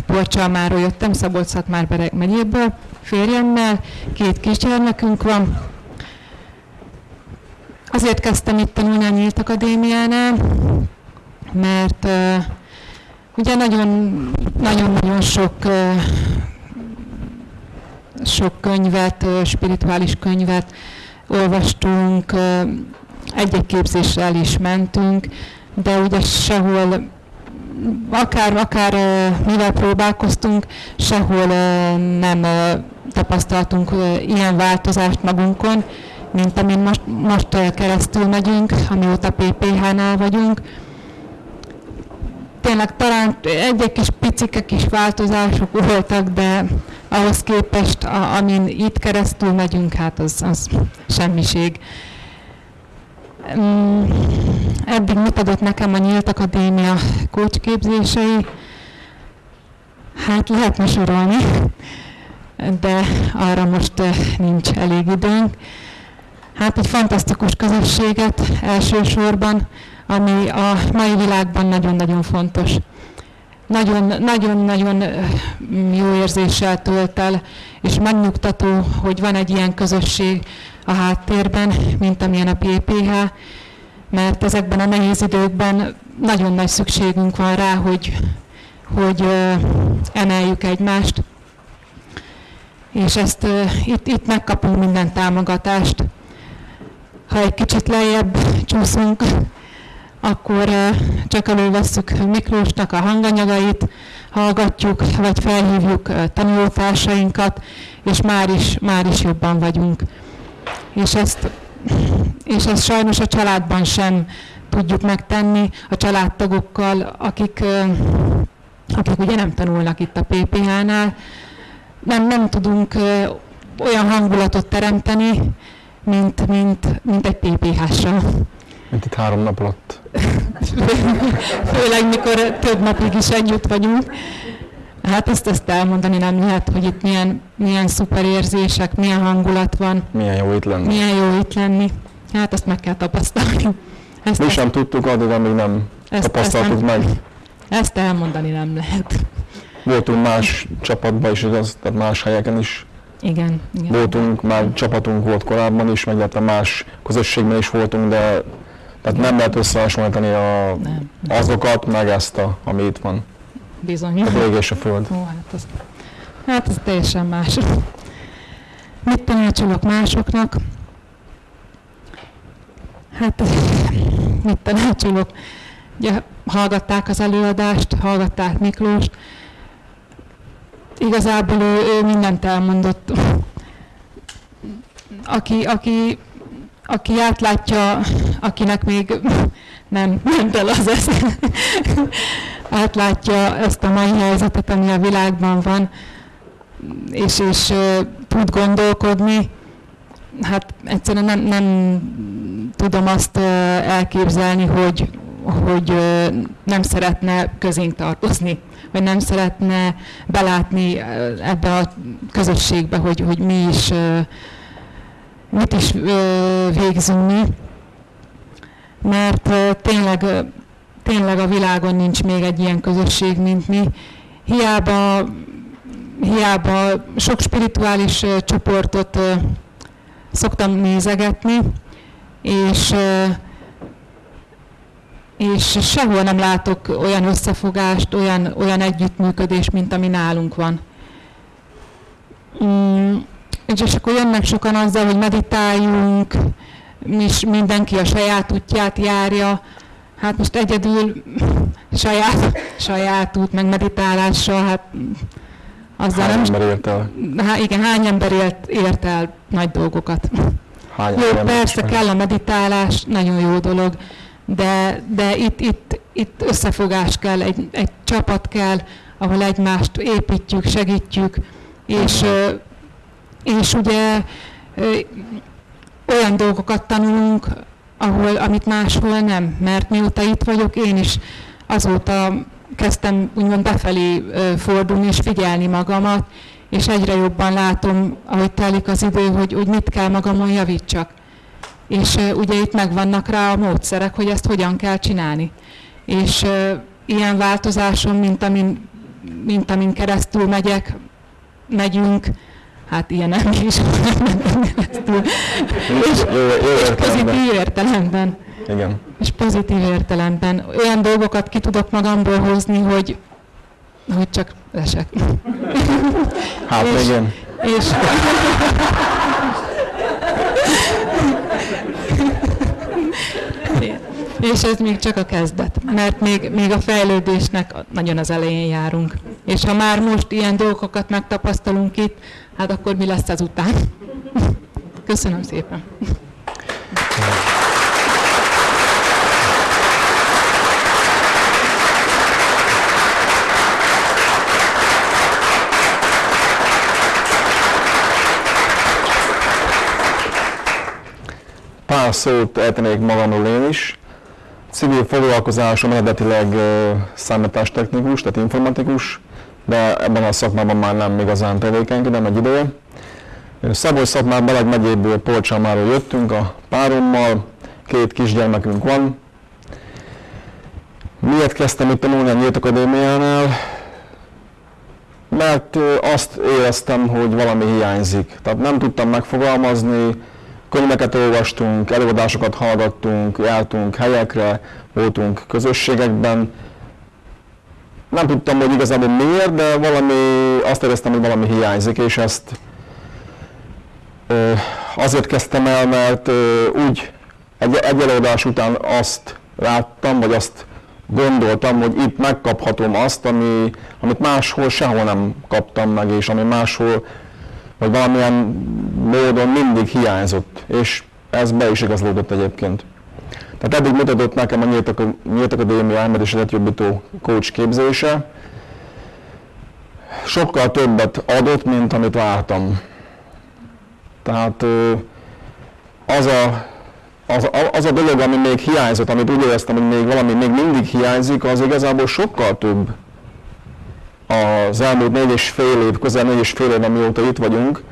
Speaker 1: Porcsalmáról jöttem, Szabolcs-Szatmár megyéből, férjemmel, két kisgyermekünk van, Azért kezdtem itt tanulni a Nyílt Akadémiánál, mert uh, ugye nagyon-nagyon sok uh, sok könyvet, uh, spirituális könyvet olvastunk, uh, egy-egy képzésre el is mentünk, de ugye sehol akár, akár mivel próbálkoztunk, sehol nem tapasztaltunk ilyen változást magunkon, mint amin most, most keresztül megyünk, amióta PPH-nál vagyunk. Tényleg talán egy-egy kis picike kis változások voltak, de ahhoz képest, a, amin itt keresztül megyünk, hát az, az semmiség. Mm, eddig mit adott nekem a Nyílt Akadémia kócsképzései? Hát lehetne sorolni, de arra most nincs elég időnk hát egy fantasztikus közösséget elsősorban, ami a mai világban nagyon-nagyon fontos. Nagyon-nagyon jó érzéssel tölt el, és megnyugtató, hogy van egy ilyen közösség a háttérben, mint amilyen a PPH, mert ezekben a nehéz időkben nagyon nagy szükségünk van rá, hogy, hogy emeljük egymást, és ezt itt, itt megkapunk minden támogatást ha egy kicsit lejjebb csúszunk, akkor csak elővesszük Miklósnak a hanganyagait, hallgatjuk, vagy felhívjuk tanulótársainkat, és már is, már is jobban vagyunk. És ezt, és ezt sajnos a családban sem tudjuk megtenni, a családtagokkal, akik, akik ugye nem tanulnak itt a PPH-nál, nem, nem tudunk olyan hangulatot teremteni, mint, mint, mint egy PPH-sal.
Speaker 2: Mint itt három nap alatt.
Speaker 1: Főleg, mikor több napig is együtt vagyunk. Hát ezt, ezt elmondani nem lehet, hogy itt milyen, milyen szuper érzések, milyen hangulat van.
Speaker 2: Milyen jó itt lenni.
Speaker 1: Milyen jó itt lenni. Hát ezt meg kell tapasztalni.
Speaker 2: Ezt, Mi sem tudtuk addig, amíg nem ezt, tapasztaltuk ezt nem, meg.
Speaker 1: Ezt elmondani nem lehet.
Speaker 2: Voltunk más csapatban is, igaz, tehát más helyeken is
Speaker 1: igen, igen.
Speaker 2: Voltunk, már csapatunk volt korábban is, meg más közösségben is voltunk, de tehát nem lehet összehasonlítani a, nem. azokat, meg ezt, a, ami itt van.
Speaker 1: Bizony.
Speaker 2: A ég és a föld.
Speaker 1: Ó, hát, az, hát ez teljesen más. Mit tanácsolok másoknak? Hát mit tanácsolok? Ugye, hallgatták az előadást, hallgatták Miklóst, igazából ő, ő mindent elmondott. Aki, aki, aki átlátja, akinek még nem ment el az esz, átlátja ezt a mai helyzetet, ami a világban van, és, és tud gondolkodni, hát egyszerűen nem, nem tudom azt elképzelni, hogy, hogy nem szeretne közénk tartozni, vagy nem szeretne belátni ebbe a közösségbe, hogy, hogy mi is, mit is végzünk mi. Mert tényleg, tényleg a világon nincs még egy ilyen közösség, mint mi. Hiába, hiába sok spirituális csoportot szoktam nézegetni, és és sehol nem látok olyan összefogást, olyan, olyan együttműködést, mint ami nálunk van. Mm, és akkor jönnek sokan azzal, hogy meditáljunk, és mindenki a saját útját járja. Hát most egyedül saját, saját út, meg meditálással, hát
Speaker 2: azzal hány nem... ember ért el?
Speaker 1: Há, igen, hány ember ért, ért el nagy dolgokat.
Speaker 2: Hány
Speaker 1: jó, persze kell a meditálás, nagyon jó dolog, de, de itt, itt, itt összefogás kell, egy, egy csapat kell, ahol egymást építjük, segítjük, és, és ugye olyan dolgokat tanulunk, ahol, amit máshol nem, mert mióta itt vagyok, én is azóta kezdtem úgymond befelé fordulni és figyelni magamat, és egyre jobban látom, ahogy telik az idő, hogy, hogy mit kell magamon javítsak. És ugye itt megvannak rá a módszerek, hogy ezt hogyan kell csinálni. És ilyen változáson, mint amin, mint amin keresztül megyek, megyünk, hát ilyen nem is keresztül. és, és pozitív értelemben.
Speaker 2: Igen.
Speaker 1: És pozitív értelemben. Olyan dolgokat ki tudok magamból hozni, hogy, hogy csak esek.
Speaker 2: Hát és, igen.
Speaker 1: És, és ez még csak a kezdet, mert még, még a fejlődésnek nagyon az elején járunk. És ha már most ilyen dolgokat megtapasztalunk itt, hát akkor mi lesz ezután? Köszönöm szépen.
Speaker 2: Pár szót eltenék magamról én is. Civil foglalkozásom eredetileg számítástechnikus, tehát informatikus, de ebben a szakmában már nem igazán tevékenykedem egy ideje. Szabolcs szakmár Balag megyéből Polcsamáról jöttünk a párommal, két kisgyermekünk van. Miért kezdtem itt tanulni a Nyílt Akadémiánál? Mert azt éreztem, hogy valami hiányzik. Tehát nem tudtam megfogalmazni, könyveket olvastunk, előadásokat hallgattunk, jártunk helyekre, voltunk közösségekben. Nem tudtam, hogy igazából miért, de valami, azt éreztem, hogy valami hiányzik, és ezt azért kezdtem el, mert úgy egy, egy előadás után azt láttam, vagy azt gondoltam, hogy itt megkaphatom azt, ami, amit máshol sehol nem kaptam meg, és ami máshol vagy valamilyen módon mindig hiányzott, és ez be is igazolódott egyébként. Tehát eddig mutatott nekem a Nyílt Akadémia elmedés jobbító coach képzése, sokkal többet adott, mint amit vártam. Tehát az a, az, az a dolog, ami még hiányzott, amit úgy éreztem, hogy még valami még mindig hiányzik, az igazából sokkal több, az elmúlt négy és fél év, közel négy és fél év, amióta itt vagyunk,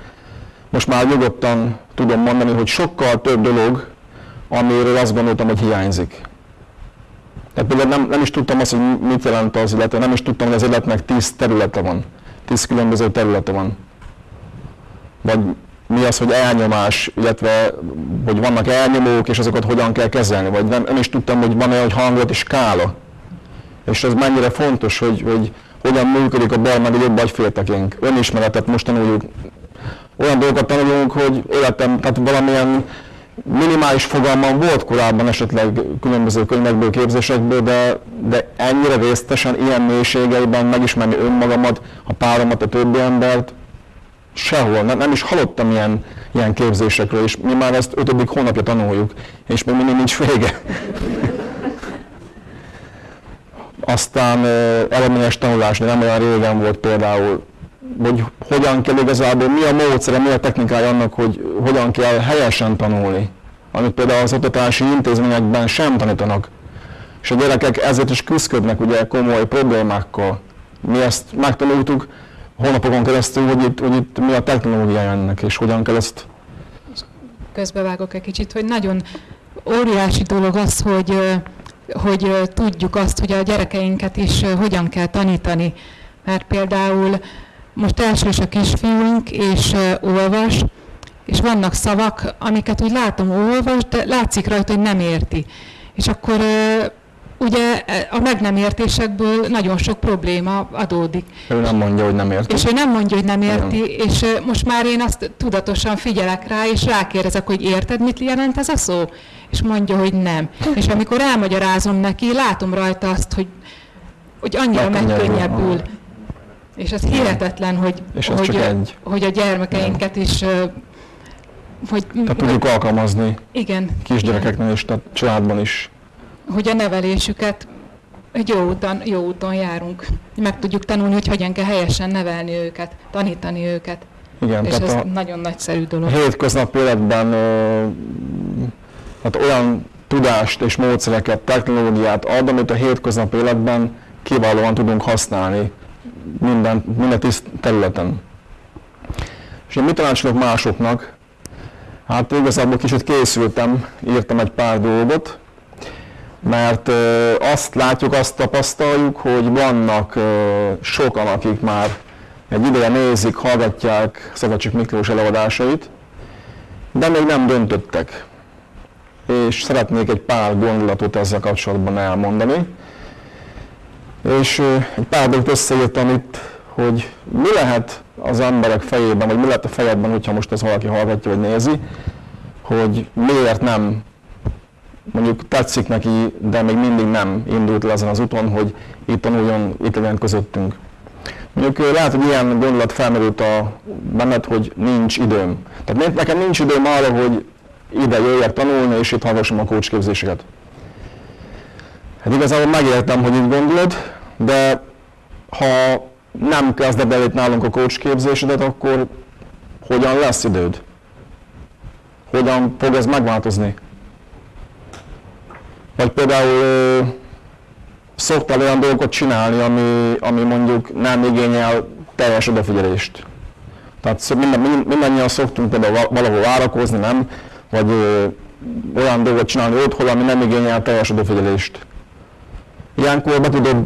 Speaker 2: most már nyugodtan tudom mondani, hogy sokkal több dolog, amiről azt gondoltam, hogy hiányzik. Tehát például nem, nem is tudtam azt, hogy mit jelent az illetve nem is tudtam, hogy az életnek tíz területe van. Tíz különböző területe van. Vagy mi az, hogy elnyomás, illetve hogy vannak elnyomók, és azokat hogyan kell kezelni. Vagy nem, nem is tudtam, hogy van-e, hogy hangot és skála. És ez mennyire fontos, hogy, hogy hogyan működik a bal meg a jobb agyféltekénk. Önismeretet most tanuljuk, olyan dolgokat tanulunk, hogy életem, tehát valamilyen minimális fogalmam volt korábban esetleg különböző könyvekből, képzésekből, de, de ennyire résztesen, ilyen mélységeiben megismerni önmagamat, a páromat, a többi embert, sehol, nem, nem is hallottam ilyen, ilyen képzésekről, és mi már ezt ötödik hónapja tanuljuk, és még mindig nincs vége. Aztán eredményes tanulás, nem olyan régen volt például, hogy hogyan kell igazából, mi a módszere, mi a technikája annak, hogy hogyan kell helyesen tanulni, amit például az oktatási intézményekben sem tanítanak. És a gyerekek ezért is küzdködnek ugye komoly problémákkal. Mi ezt megtanultuk hónapokon keresztül, hogy itt, hogy itt mi a technológiája ennek, és hogyan kell ezt...
Speaker 1: Közbevágok egy kicsit, hogy nagyon óriási dolog az, hogy hogy tudjuk azt, hogy a gyerekeinket is hogyan kell tanítani. Mert például most elsős a kisfiunk, és olvas, és vannak szavak, amiket úgy látom, olvas, de látszik rajta, hogy nem érti. És akkor ugye a meg nem értésekből nagyon sok probléma adódik.
Speaker 2: Ő nem mondja, hogy nem érti.
Speaker 1: És ő nem mondja, hogy nem érti, Igen. és most már én azt tudatosan figyelek rá, és rákérdezek, hogy érted, mit jelent ez a szó? És mondja, hogy nem. És amikor elmagyarázom neki, látom rajta azt, hogy, hogy annyira megkönnyebbül. És ez hihetetlen, hogy,
Speaker 2: és
Speaker 1: hogy,
Speaker 2: csak egy.
Speaker 1: hogy a gyermekeinket is
Speaker 2: hogy, tehát tudjuk alkalmazni
Speaker 1: igen,
Speaker 2: kisgyerekeknél és tehát családban is
Speaker 1: hogy a nevelésüket egy jó úton, jó úton járunk. Meg tudjuk tanulni, hogy hogyan kell helyesen nevelni őket, tanítani őket.
Speaker 2: Igen,
Speaker 1: és ez nagyon nagyszerű dolog.
Speaker 2: Hétköznapi életben hát olyan tudást és módszereket, technológiát ad, amit a hétköznapi életben kiválóan tudunk használni minden, minden tiszt területen. És én mit tanácsolok másoknak? Hát igazából kicsit készültem, írtam egy pár dolgot, mert azt látjuk, azt tapasztaljuk, hogy vannak sokan, akik már egy ideje nézik, hallgatják Szabadcsik Miklós előadásait, de még nem döntöttek. És szeretnék egy pár gondolatot ezzel kapcsolatban elmondani. És egy pár dolgot összeírtam itt, hogy mi lehet az emberek fejében, vagy mi lehet a fejedben, hogyha most ez valaki hallgatja, vagy nézi, hogy miért nem mondjuk tetszik neki, de még mindig nem indult le ezen az úton, hogy itt tanuljon, itt legyen közöttünk. Mondjuk lehet, hogy ilyen gondolat felmerült a benned, hogy nincs időm. Tehát nekem nincs időm arra, hogy ide jöjjek tanulni, és itt hallgassam a kócsképzéseket. Hát igazából megértem, hogy itt gondolod, de ha nem kezded el itt nálunk a kócsképzésedet, akkor hogyan lesz időd? Hogyan fog ez megváltozni? Vagy például szoktál olyan dolgokat csinálni, ami, ami mondjuk nem igényel teljes odafigyelést. Tehát minden, mindannyian szoktunk például valahol várakozni, nem? Vagy ö, olyan dolgot csinálni otthon, ami nem igényel teljes odafigyelést. Ilyenkor be tudod,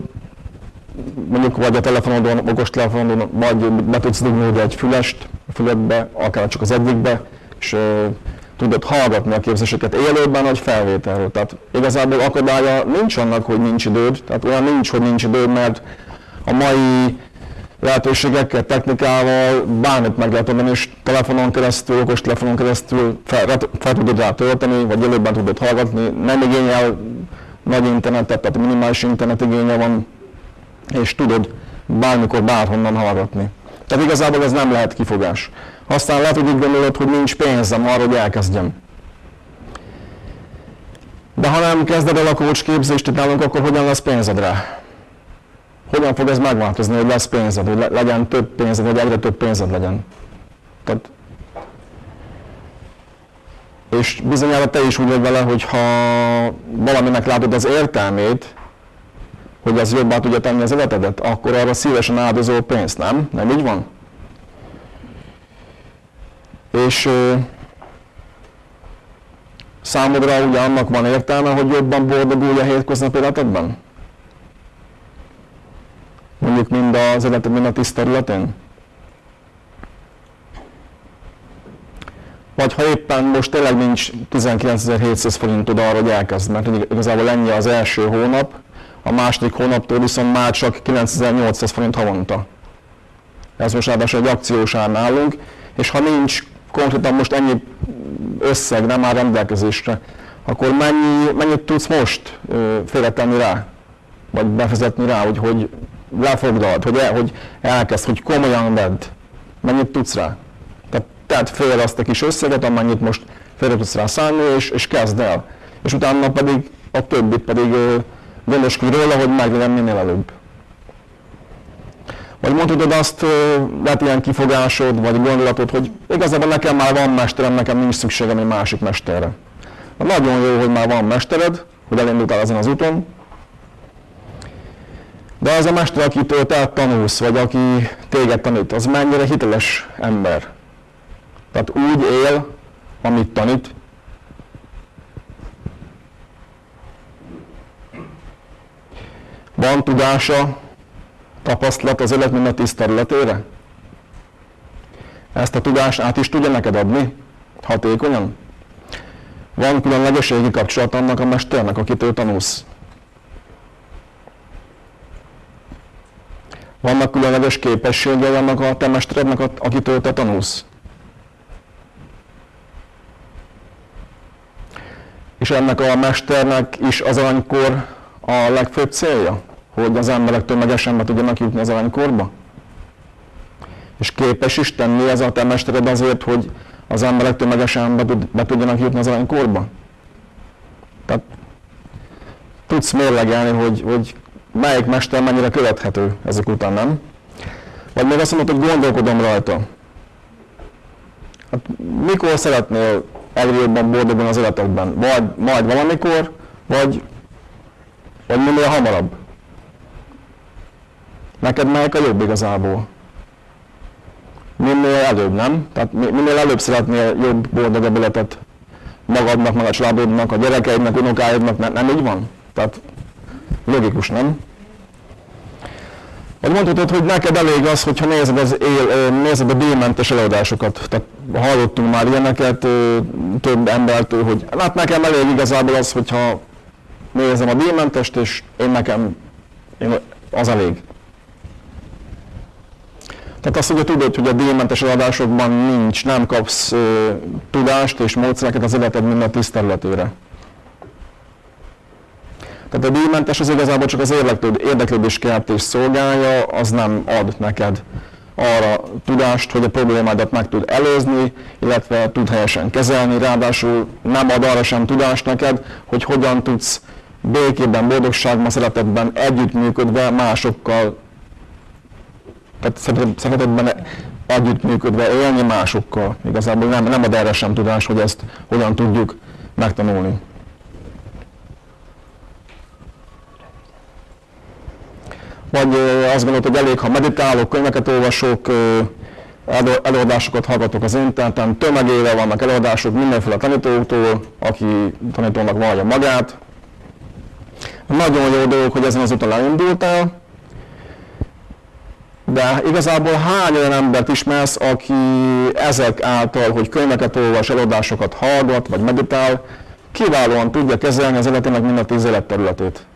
Speaker 2: mondjuk vagy a telefonodon, okos telefonodon, vagy be tudsz dugni egy fülest a füledbe, akár csak az egyikbe, és ö, tudod hallgatni a képzéseket élőben vagy felvételről. Tehát igazából akadálya nincs annak, hogy nincs időd, tehát olyan nincs, hogy nincs időd, mert a mai lehetőségekkel, technikával bármit meg lehet adni, és telefonon keresztül, okos telefonon keresztül fel, fel tudod rá tölteni, vagy élőben tudod hallgatni, nem igényel nagy internetet, tehát minimális internet igénye van, és tudod bármikor, bárhonnan hallgatni. Tehát igazából ez nem lehet kifogás. Aztán lehet, hogy úgy gondolod, hogy nincs pénzem arra, hogy elkezdjem. De ha nem kezded el a coach képzést nálunk, akkor hogyan lesz pénzed rá? Hogyan fog ez megváltozni, hogy lesz pénzed, hogy legyen több pénzed, vagy egyre több pénzed legyen? Tehát és bizonyára te is úgy vagy vele, hogy ha valaminek látod az értelmét, hogy az jobbá tudja tenni az életedet, akkor arra szívesen áldozol pénzt, nem? Nem így van? És számodra ugye annak van értelme, hogy jobban boldogulj a hétköznapi életedben? Mondjuk mind az életed, mind a tiszt területén? Vagy ha éppen most tényleg nincs 19.700 forintod arra, hogy elkezd, mert igazából ennyi az első hónap, a második hónaptól viszont már csak 9800 forint havonta. Ez most ráadásul egy akciós ár nálunk, és ha nincs konkrétan most ennyi összeg nem áll rendelkezésre, akkor mennyi, mennyit tudsz most félretenni rá? Vagy befizetni rá, hogy, hogy lefogdald, hogy, el, hogy elkezd, hogy komolyan vedd. Mennyit tudsz rá? Tehát tedd fél azt a kis összeget, amennyit most félre tudsz rá szállni, és, és kezd el. És utána pedig a többit pedig gondoskodj róla, hogy meglegyen minél előbb. Vagy mondhatod azt, lehet ilyen kifogásod, vagy gondolatod, hogy igazából nekem már van mesterem, nekem nincs szükségem egy másik mesterre. Nagyon jó, hogy már van mestered, hogy elindultál ezen az úton, de az a mester, akitől te tanulsz, vagy aki téged tanít, az mennyire hiteles ember. Tehát úgy él, amit tanít. Van tudása, tapasztalat az élet minden tíz területére? Ezt a tudást át is tudja neked adni? Hatékonyan? Van különlegeségi kapcsolat annak a mesternek, akitől tanulsz? Vannak különleges képességei annak a te mesterednek, akitől te tanulsz? És ennek a mesternek is az aranykor a legfőbb célja? Hogy az emberek tömegesen be tudjanak jutni az aranykorba? És képes is tenni ez a te mestered azért, hogy az emberek tömegesen be, tud, be tudjanak jutni az aranykorba? Tehát tudsz mérlegelni, hogy, hogy melyik mester mennyire követhető ezek után, nem? Vagy még azt mondod, hogy gondolkodom rajta. Hát mikor szeretnél egyre jobban boldogulni az életedben? Vagy majd valamikor, vagy, vagy minél hamarabb? Neked melyik a jobb igazából? Minél előbb, nem? Tehát minél előbb szeretnél jobb, boldogabb életet magadnak, meg a családodnak, a gyerekeidnek, unokáidnak, nem, nem így van? Tehát logikus, nem? Vagy mondhatod, hogy neked elég az, hogyha nézed, az él, nézed a díjmentes előadásokat. Tehát hallottunk már ilyeneket több embertől, hogy hát nekem elég igazából az, hogyha nézem a díjmentest, és én nekem én, az elég. Tehát azt ugye tudod, hogy a díjmentes adásokban nincs, nem kapsz ö, tudást és módszereket az életed minden tiszterületére. Tehát a díjmentes az igazából csak az érdeklődés keltés szolgálja, az nem ad neked arra tudást, hogy a problémádat meg tud előzni, illetve tud helyesen kezelni, ráadásul nem ad arra sem tudást neked, hogy hogyan tudsz békében, boldogságban, szeretetben együttműködve másokkal, tehát szeretetben együttműködve élni másokkal. Igazából nem, nem ad erre sem tudás, hogy ezt hogyan tudjuk megtanulni. vagy azt gondolod, hogy elég, ha meditálok, könyveket olvasok, előadásokat hallgatok az interneten, tömegével vannak előadások mindenféle tanítóktól, aki tanítónak vallja magát. Nagyon jó dolog, hogy ezen az úton elindultál, de igazából hány olyan embert ismersz, aki ezek által, hogy könyveket olvas, előadásokat hallgat, vagy meditál, kiválóan tudja kezelni az életének mind a tíz életterületét.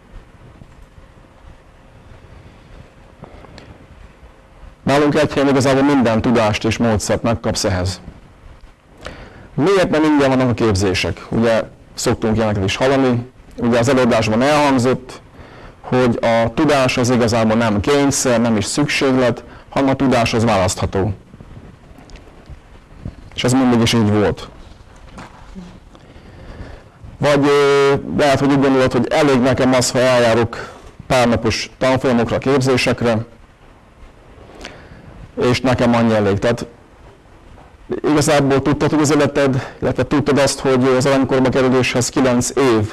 Speaker 2: Nálunk egy helyen igazából minden tudást és módszert megkapsz ehhez. Miért nem ingyen vannak a képzések? Ugye szoktunk ilyeneket is hallani. Ugye az előadásban elhangzott, hogy a tudás az igazából nem kényszer, nem is szükséglet, hanem a tudás az választható. És ez mindig is így volt. Vagy lehet, hogy úgy gondolod, hogy elég nekem az, ha eljárok párnapos tanfolyamokra, képzésekre, és nekem annyi elég. Tehát igazából tudtad, hogy az életed, illetve tudtad azt, hogy az aranykorba kerüléshez 9 év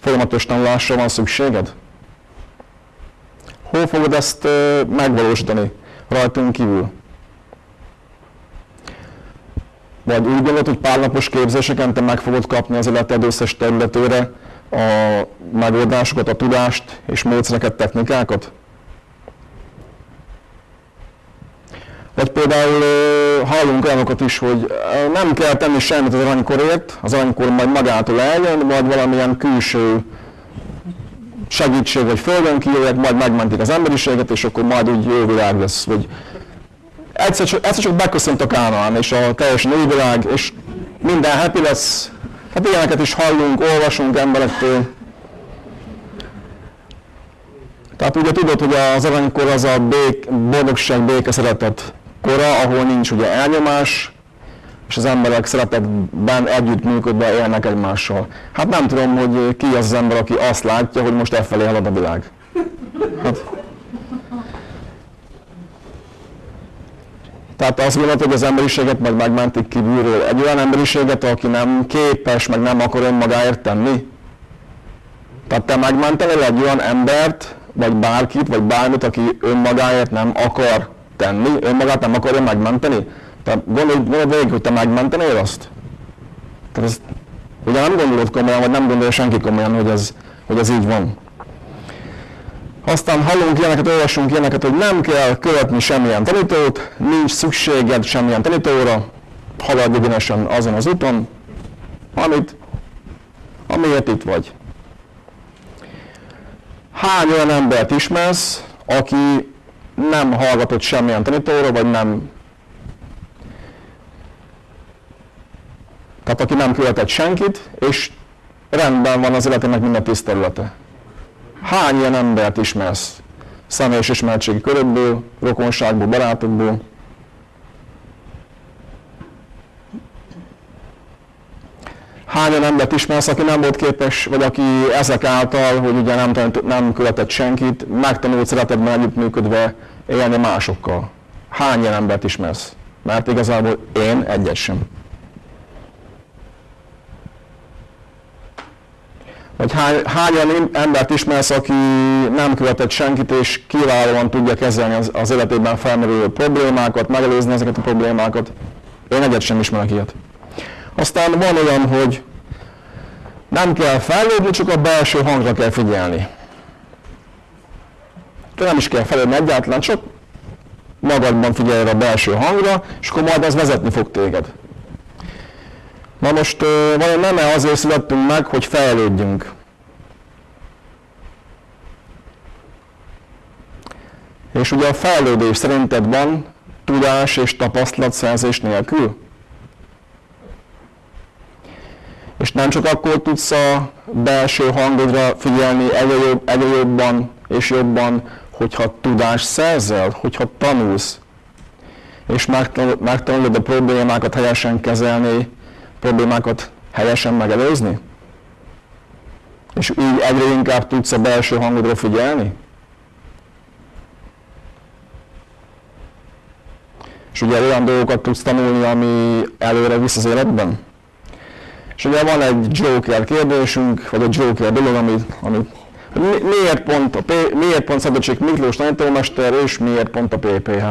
Speaker 2: folyamatos tanulásra van szükséged? Hol fogod ezt megvalósítani rajtunk kívül? Vagy úgy gondolod, hogy pár képzéseken te meg fogod kapni az életed összes területére a megoldásokat, a tudást és módszereket, technikákat? Vagy például hallunk olyanokat is, hogy nem kell tenni semmit az aranykorért, az aranykor majd magától eljön, vagy valamilyen külső segítség, vagy földön kijöjjek, majd megmentik az emberiséget, és akkor majd úgy jó világ lesz. Vagy egyszer, csak, egyszer csak beköszönt a Kánaán, és a teljes világ, és minden happy lesz. Hát ilyeneket is hallunk, olvasunk emberektől. Tehát ugye tudod, hogy az aranykor az a bék, boldogság, béke, szeretet kora, ahol nincs ugye elnyomás, és az emberek szeretetben együttműködve élnek egymással. Hát nem tudom, hogy ki az az ember, aki azt látja, hogy most e felé halad a világ. Hát, Tehát azt gondolod, hogy az emberiséget meg megmentik kívülről. Egy olyan emberiséget, aki nem képes, meg nem akar önmagáért tenni. Tehát te megmentenél egy olyan embert, vagy bárkit, vagy bármit, aki önmagáért nem akar tenni, önmagát nem akarja megmenteni. Tehát gondolj, gondolj végig, hogy te megmentenél azt. Tehát ezt, ugye nem gondolod komolyan, vagy nem gondolja senki komolyan, hogy ez, hogy ez így van. Aztán hallunk ilyeneket, olvasunk ilyeneket, hogy nem kell követni semmilyen tanítót, nincs szükséged semmilyen tanítóra, haladj egyenesen azon az úton, amit, amiért itt vagy. Hány olyan embert ismersz, aki nem hallgatott semmilyen tanítóra, vagy nem tehát aki nem követett senkit, és rendben van az életének minden tiszterülete. Hány ilyen embert ismersz? Személyes ismertségi körökből, rokonságból, barátokból. Hány olyan embert ismersz, aki nem volt képes, vagy aki ezek által, hogy ugye nem, tanít, nem követett senkit, megtanult szeretetben együttműködve élni másokkal? Hány ilyen embert ismersz? Mert igazából én egyet sem. Vagy hány, hányan embert ismersz, aki nem követett senkit, és kiválóan tudja kezelni az, az életében felmerülő problémákat, megelőzni ezeket a problémákat. Én egyet sem ismerek ilyet. Aztán van olyan, hogy nem kell fejlődni, csak a belső hangra kell figyelni. De nem is kell fejlődni egyáltalán, csak magadban figyelj a belső hangra, és akkor majd ez vezetni fog téged. Na most vajon nem-e azért születtünk meg, hogy fejlődjünk? És ugye a fejlődés szerinted van tudás és tapasztalat szerzés nélkül? És nem csak akkor tudsz a belső hangodra figyelni egyre, jobb, és jobban, hogyha tudás szerzel, hogyha tanulsz, és megtanulod a problémákat helyesen kezelni, problémákat helyesen megelőzni? És így egyre inkább tudsz a belső hangodra figyelni? És ugye olyan dolgokat tudsz tanulni, ami előre visz az életben? És ugye van egy Joker kérdésünk, vagy egy Joker dolog, amit, hogy miért pont, a P, miért pont Szabadság Miklós tanítómester, és miért pont a PPH?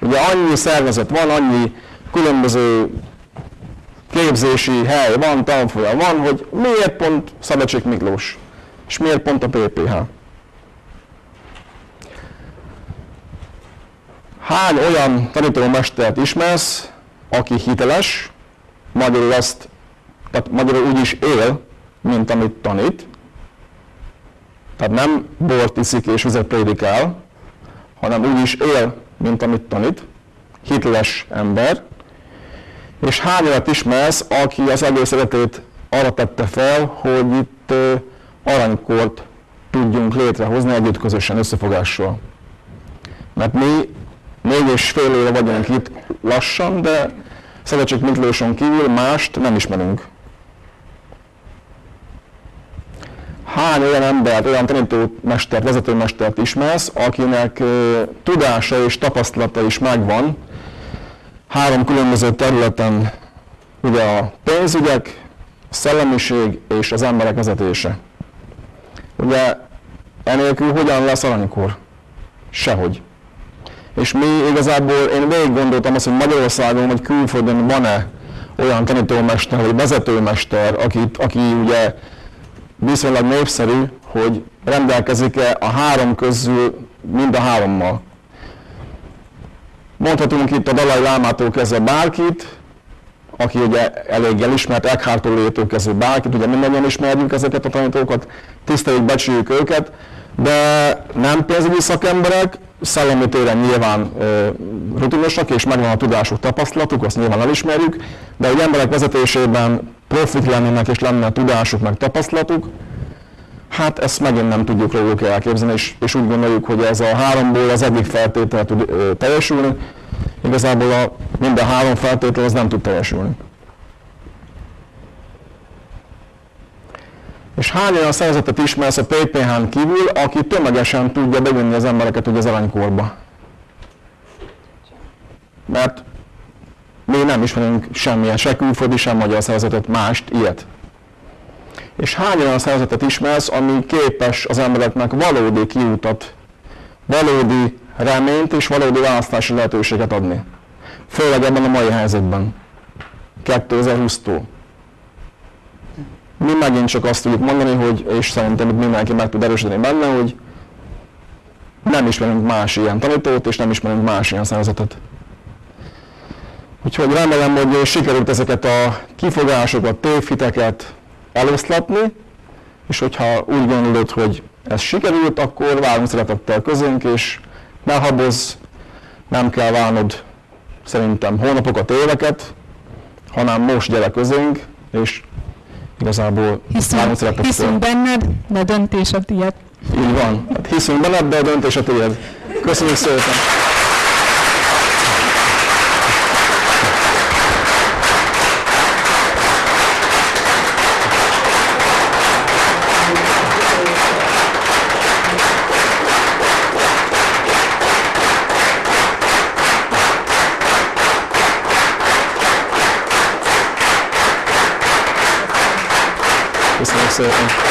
Speaker 2: Ugye annyi szervezet van, annyi különböző képzési hely van, tanfolyam van, hogy miért pont Szabadség Miklós, és miért pont a PPH. Hány olyan tanítómestert ismersz, aki hiteles, magyarul azt, tehát magyarul úgy is él, mint amit tanít, tehát nem bort iszik és vizet prédikál, hanem úgy is él, mint amit tanít, hiteles ember, és hány olyat ismersz, aki az egész életét arra tette fel, hogy itt aranykort tudjunk létrehozni együtt közösen összefogással. Mert mi négy és fél éve vagyunk itt lassan, de Szövetség Miklóson kívül mást nem ismerünk. Hány olyan embert, olyan tanítómestert, vezetőmestert ismersz, akinek tudása és tapasztalata is megvan, három különböző területen, ugye a pénzügyek, a szellemiség és az emberek vezetése. Ugye enélkül hogyan lesz aranykor? Sehogy. És mi igazából, én végig gondoltam azt, hogy Magyarországon vagy külföldön van-e olyan tanítómester vagy vezetőmester, aki, aki ugye viszonylag népszerű, hogy rendelkezik-e a három közül mind a hárommal. Mondhatunk itt a Dalai Lámától kezdve bárkit, aki ugye elég elismert, Eckhart Tolle-től kezdve bárkit, ugye mindannyian ismerjük ezeket a tanítókat, tiszteljük, becsüljük őket, de nem pénzügyi szakemberek, szellemi téren nyilván e, rutinosak, és megvan a tudásuk, tapasztalatuk, azt nyilván elismerjük, de egy emberek vezetésében profit lennének, és lenne a tudásuk, meg tapasztalatuk, Hát ezt megint nem tudjuk róluk elképzelni, és, és úgy gondoljuk, hogy ez a háromból az egyik feltétel tud ö, teljesülni, igazából a minden három feltétel az nem tud teljesülni. És hány olyan szervezetet ismersz a PPH-n kívül, aki tömegesen tudja bevinni az embereket ugye az aranykorba? Mert mi nem ismerünk semmilyen, se külföldi, sem magyar szervezetet, mást, ilyet. És hány olyan szervezetet ismersz, ami képes az embereknek valódi kiutat, valódi reményt és valódi választási lehetőséget adni? Főleg ebben a mai helyzetben. 2020-tól. Mi megint csak azt tudjuk mondani, hogy, és szerintem mindenki meg tud erősíteni benne, hogy nem ismerünk más ilyen tanítót, és nem ismerünk más ilyen szervezetet. Úgyhogy remélem, hogy sikerült ezeket a kifogásokat, tévhiteket eloszlatni, és hogyha úgy gondolod, hogy ez sikerült, akkor várunk szeretettel közénk, és ne habozz, nem kell várnod szerintem hónapokat, éveket, hanem most gyere közénk, és igazából
Speaker 1: hiszünk, hiszünk benned, de döntés a tiéd.
Speaker 2: Így van. Hát hiszünk benned, de a döntés a tiéd. Köszönjük szépen! Köszönöm szépen!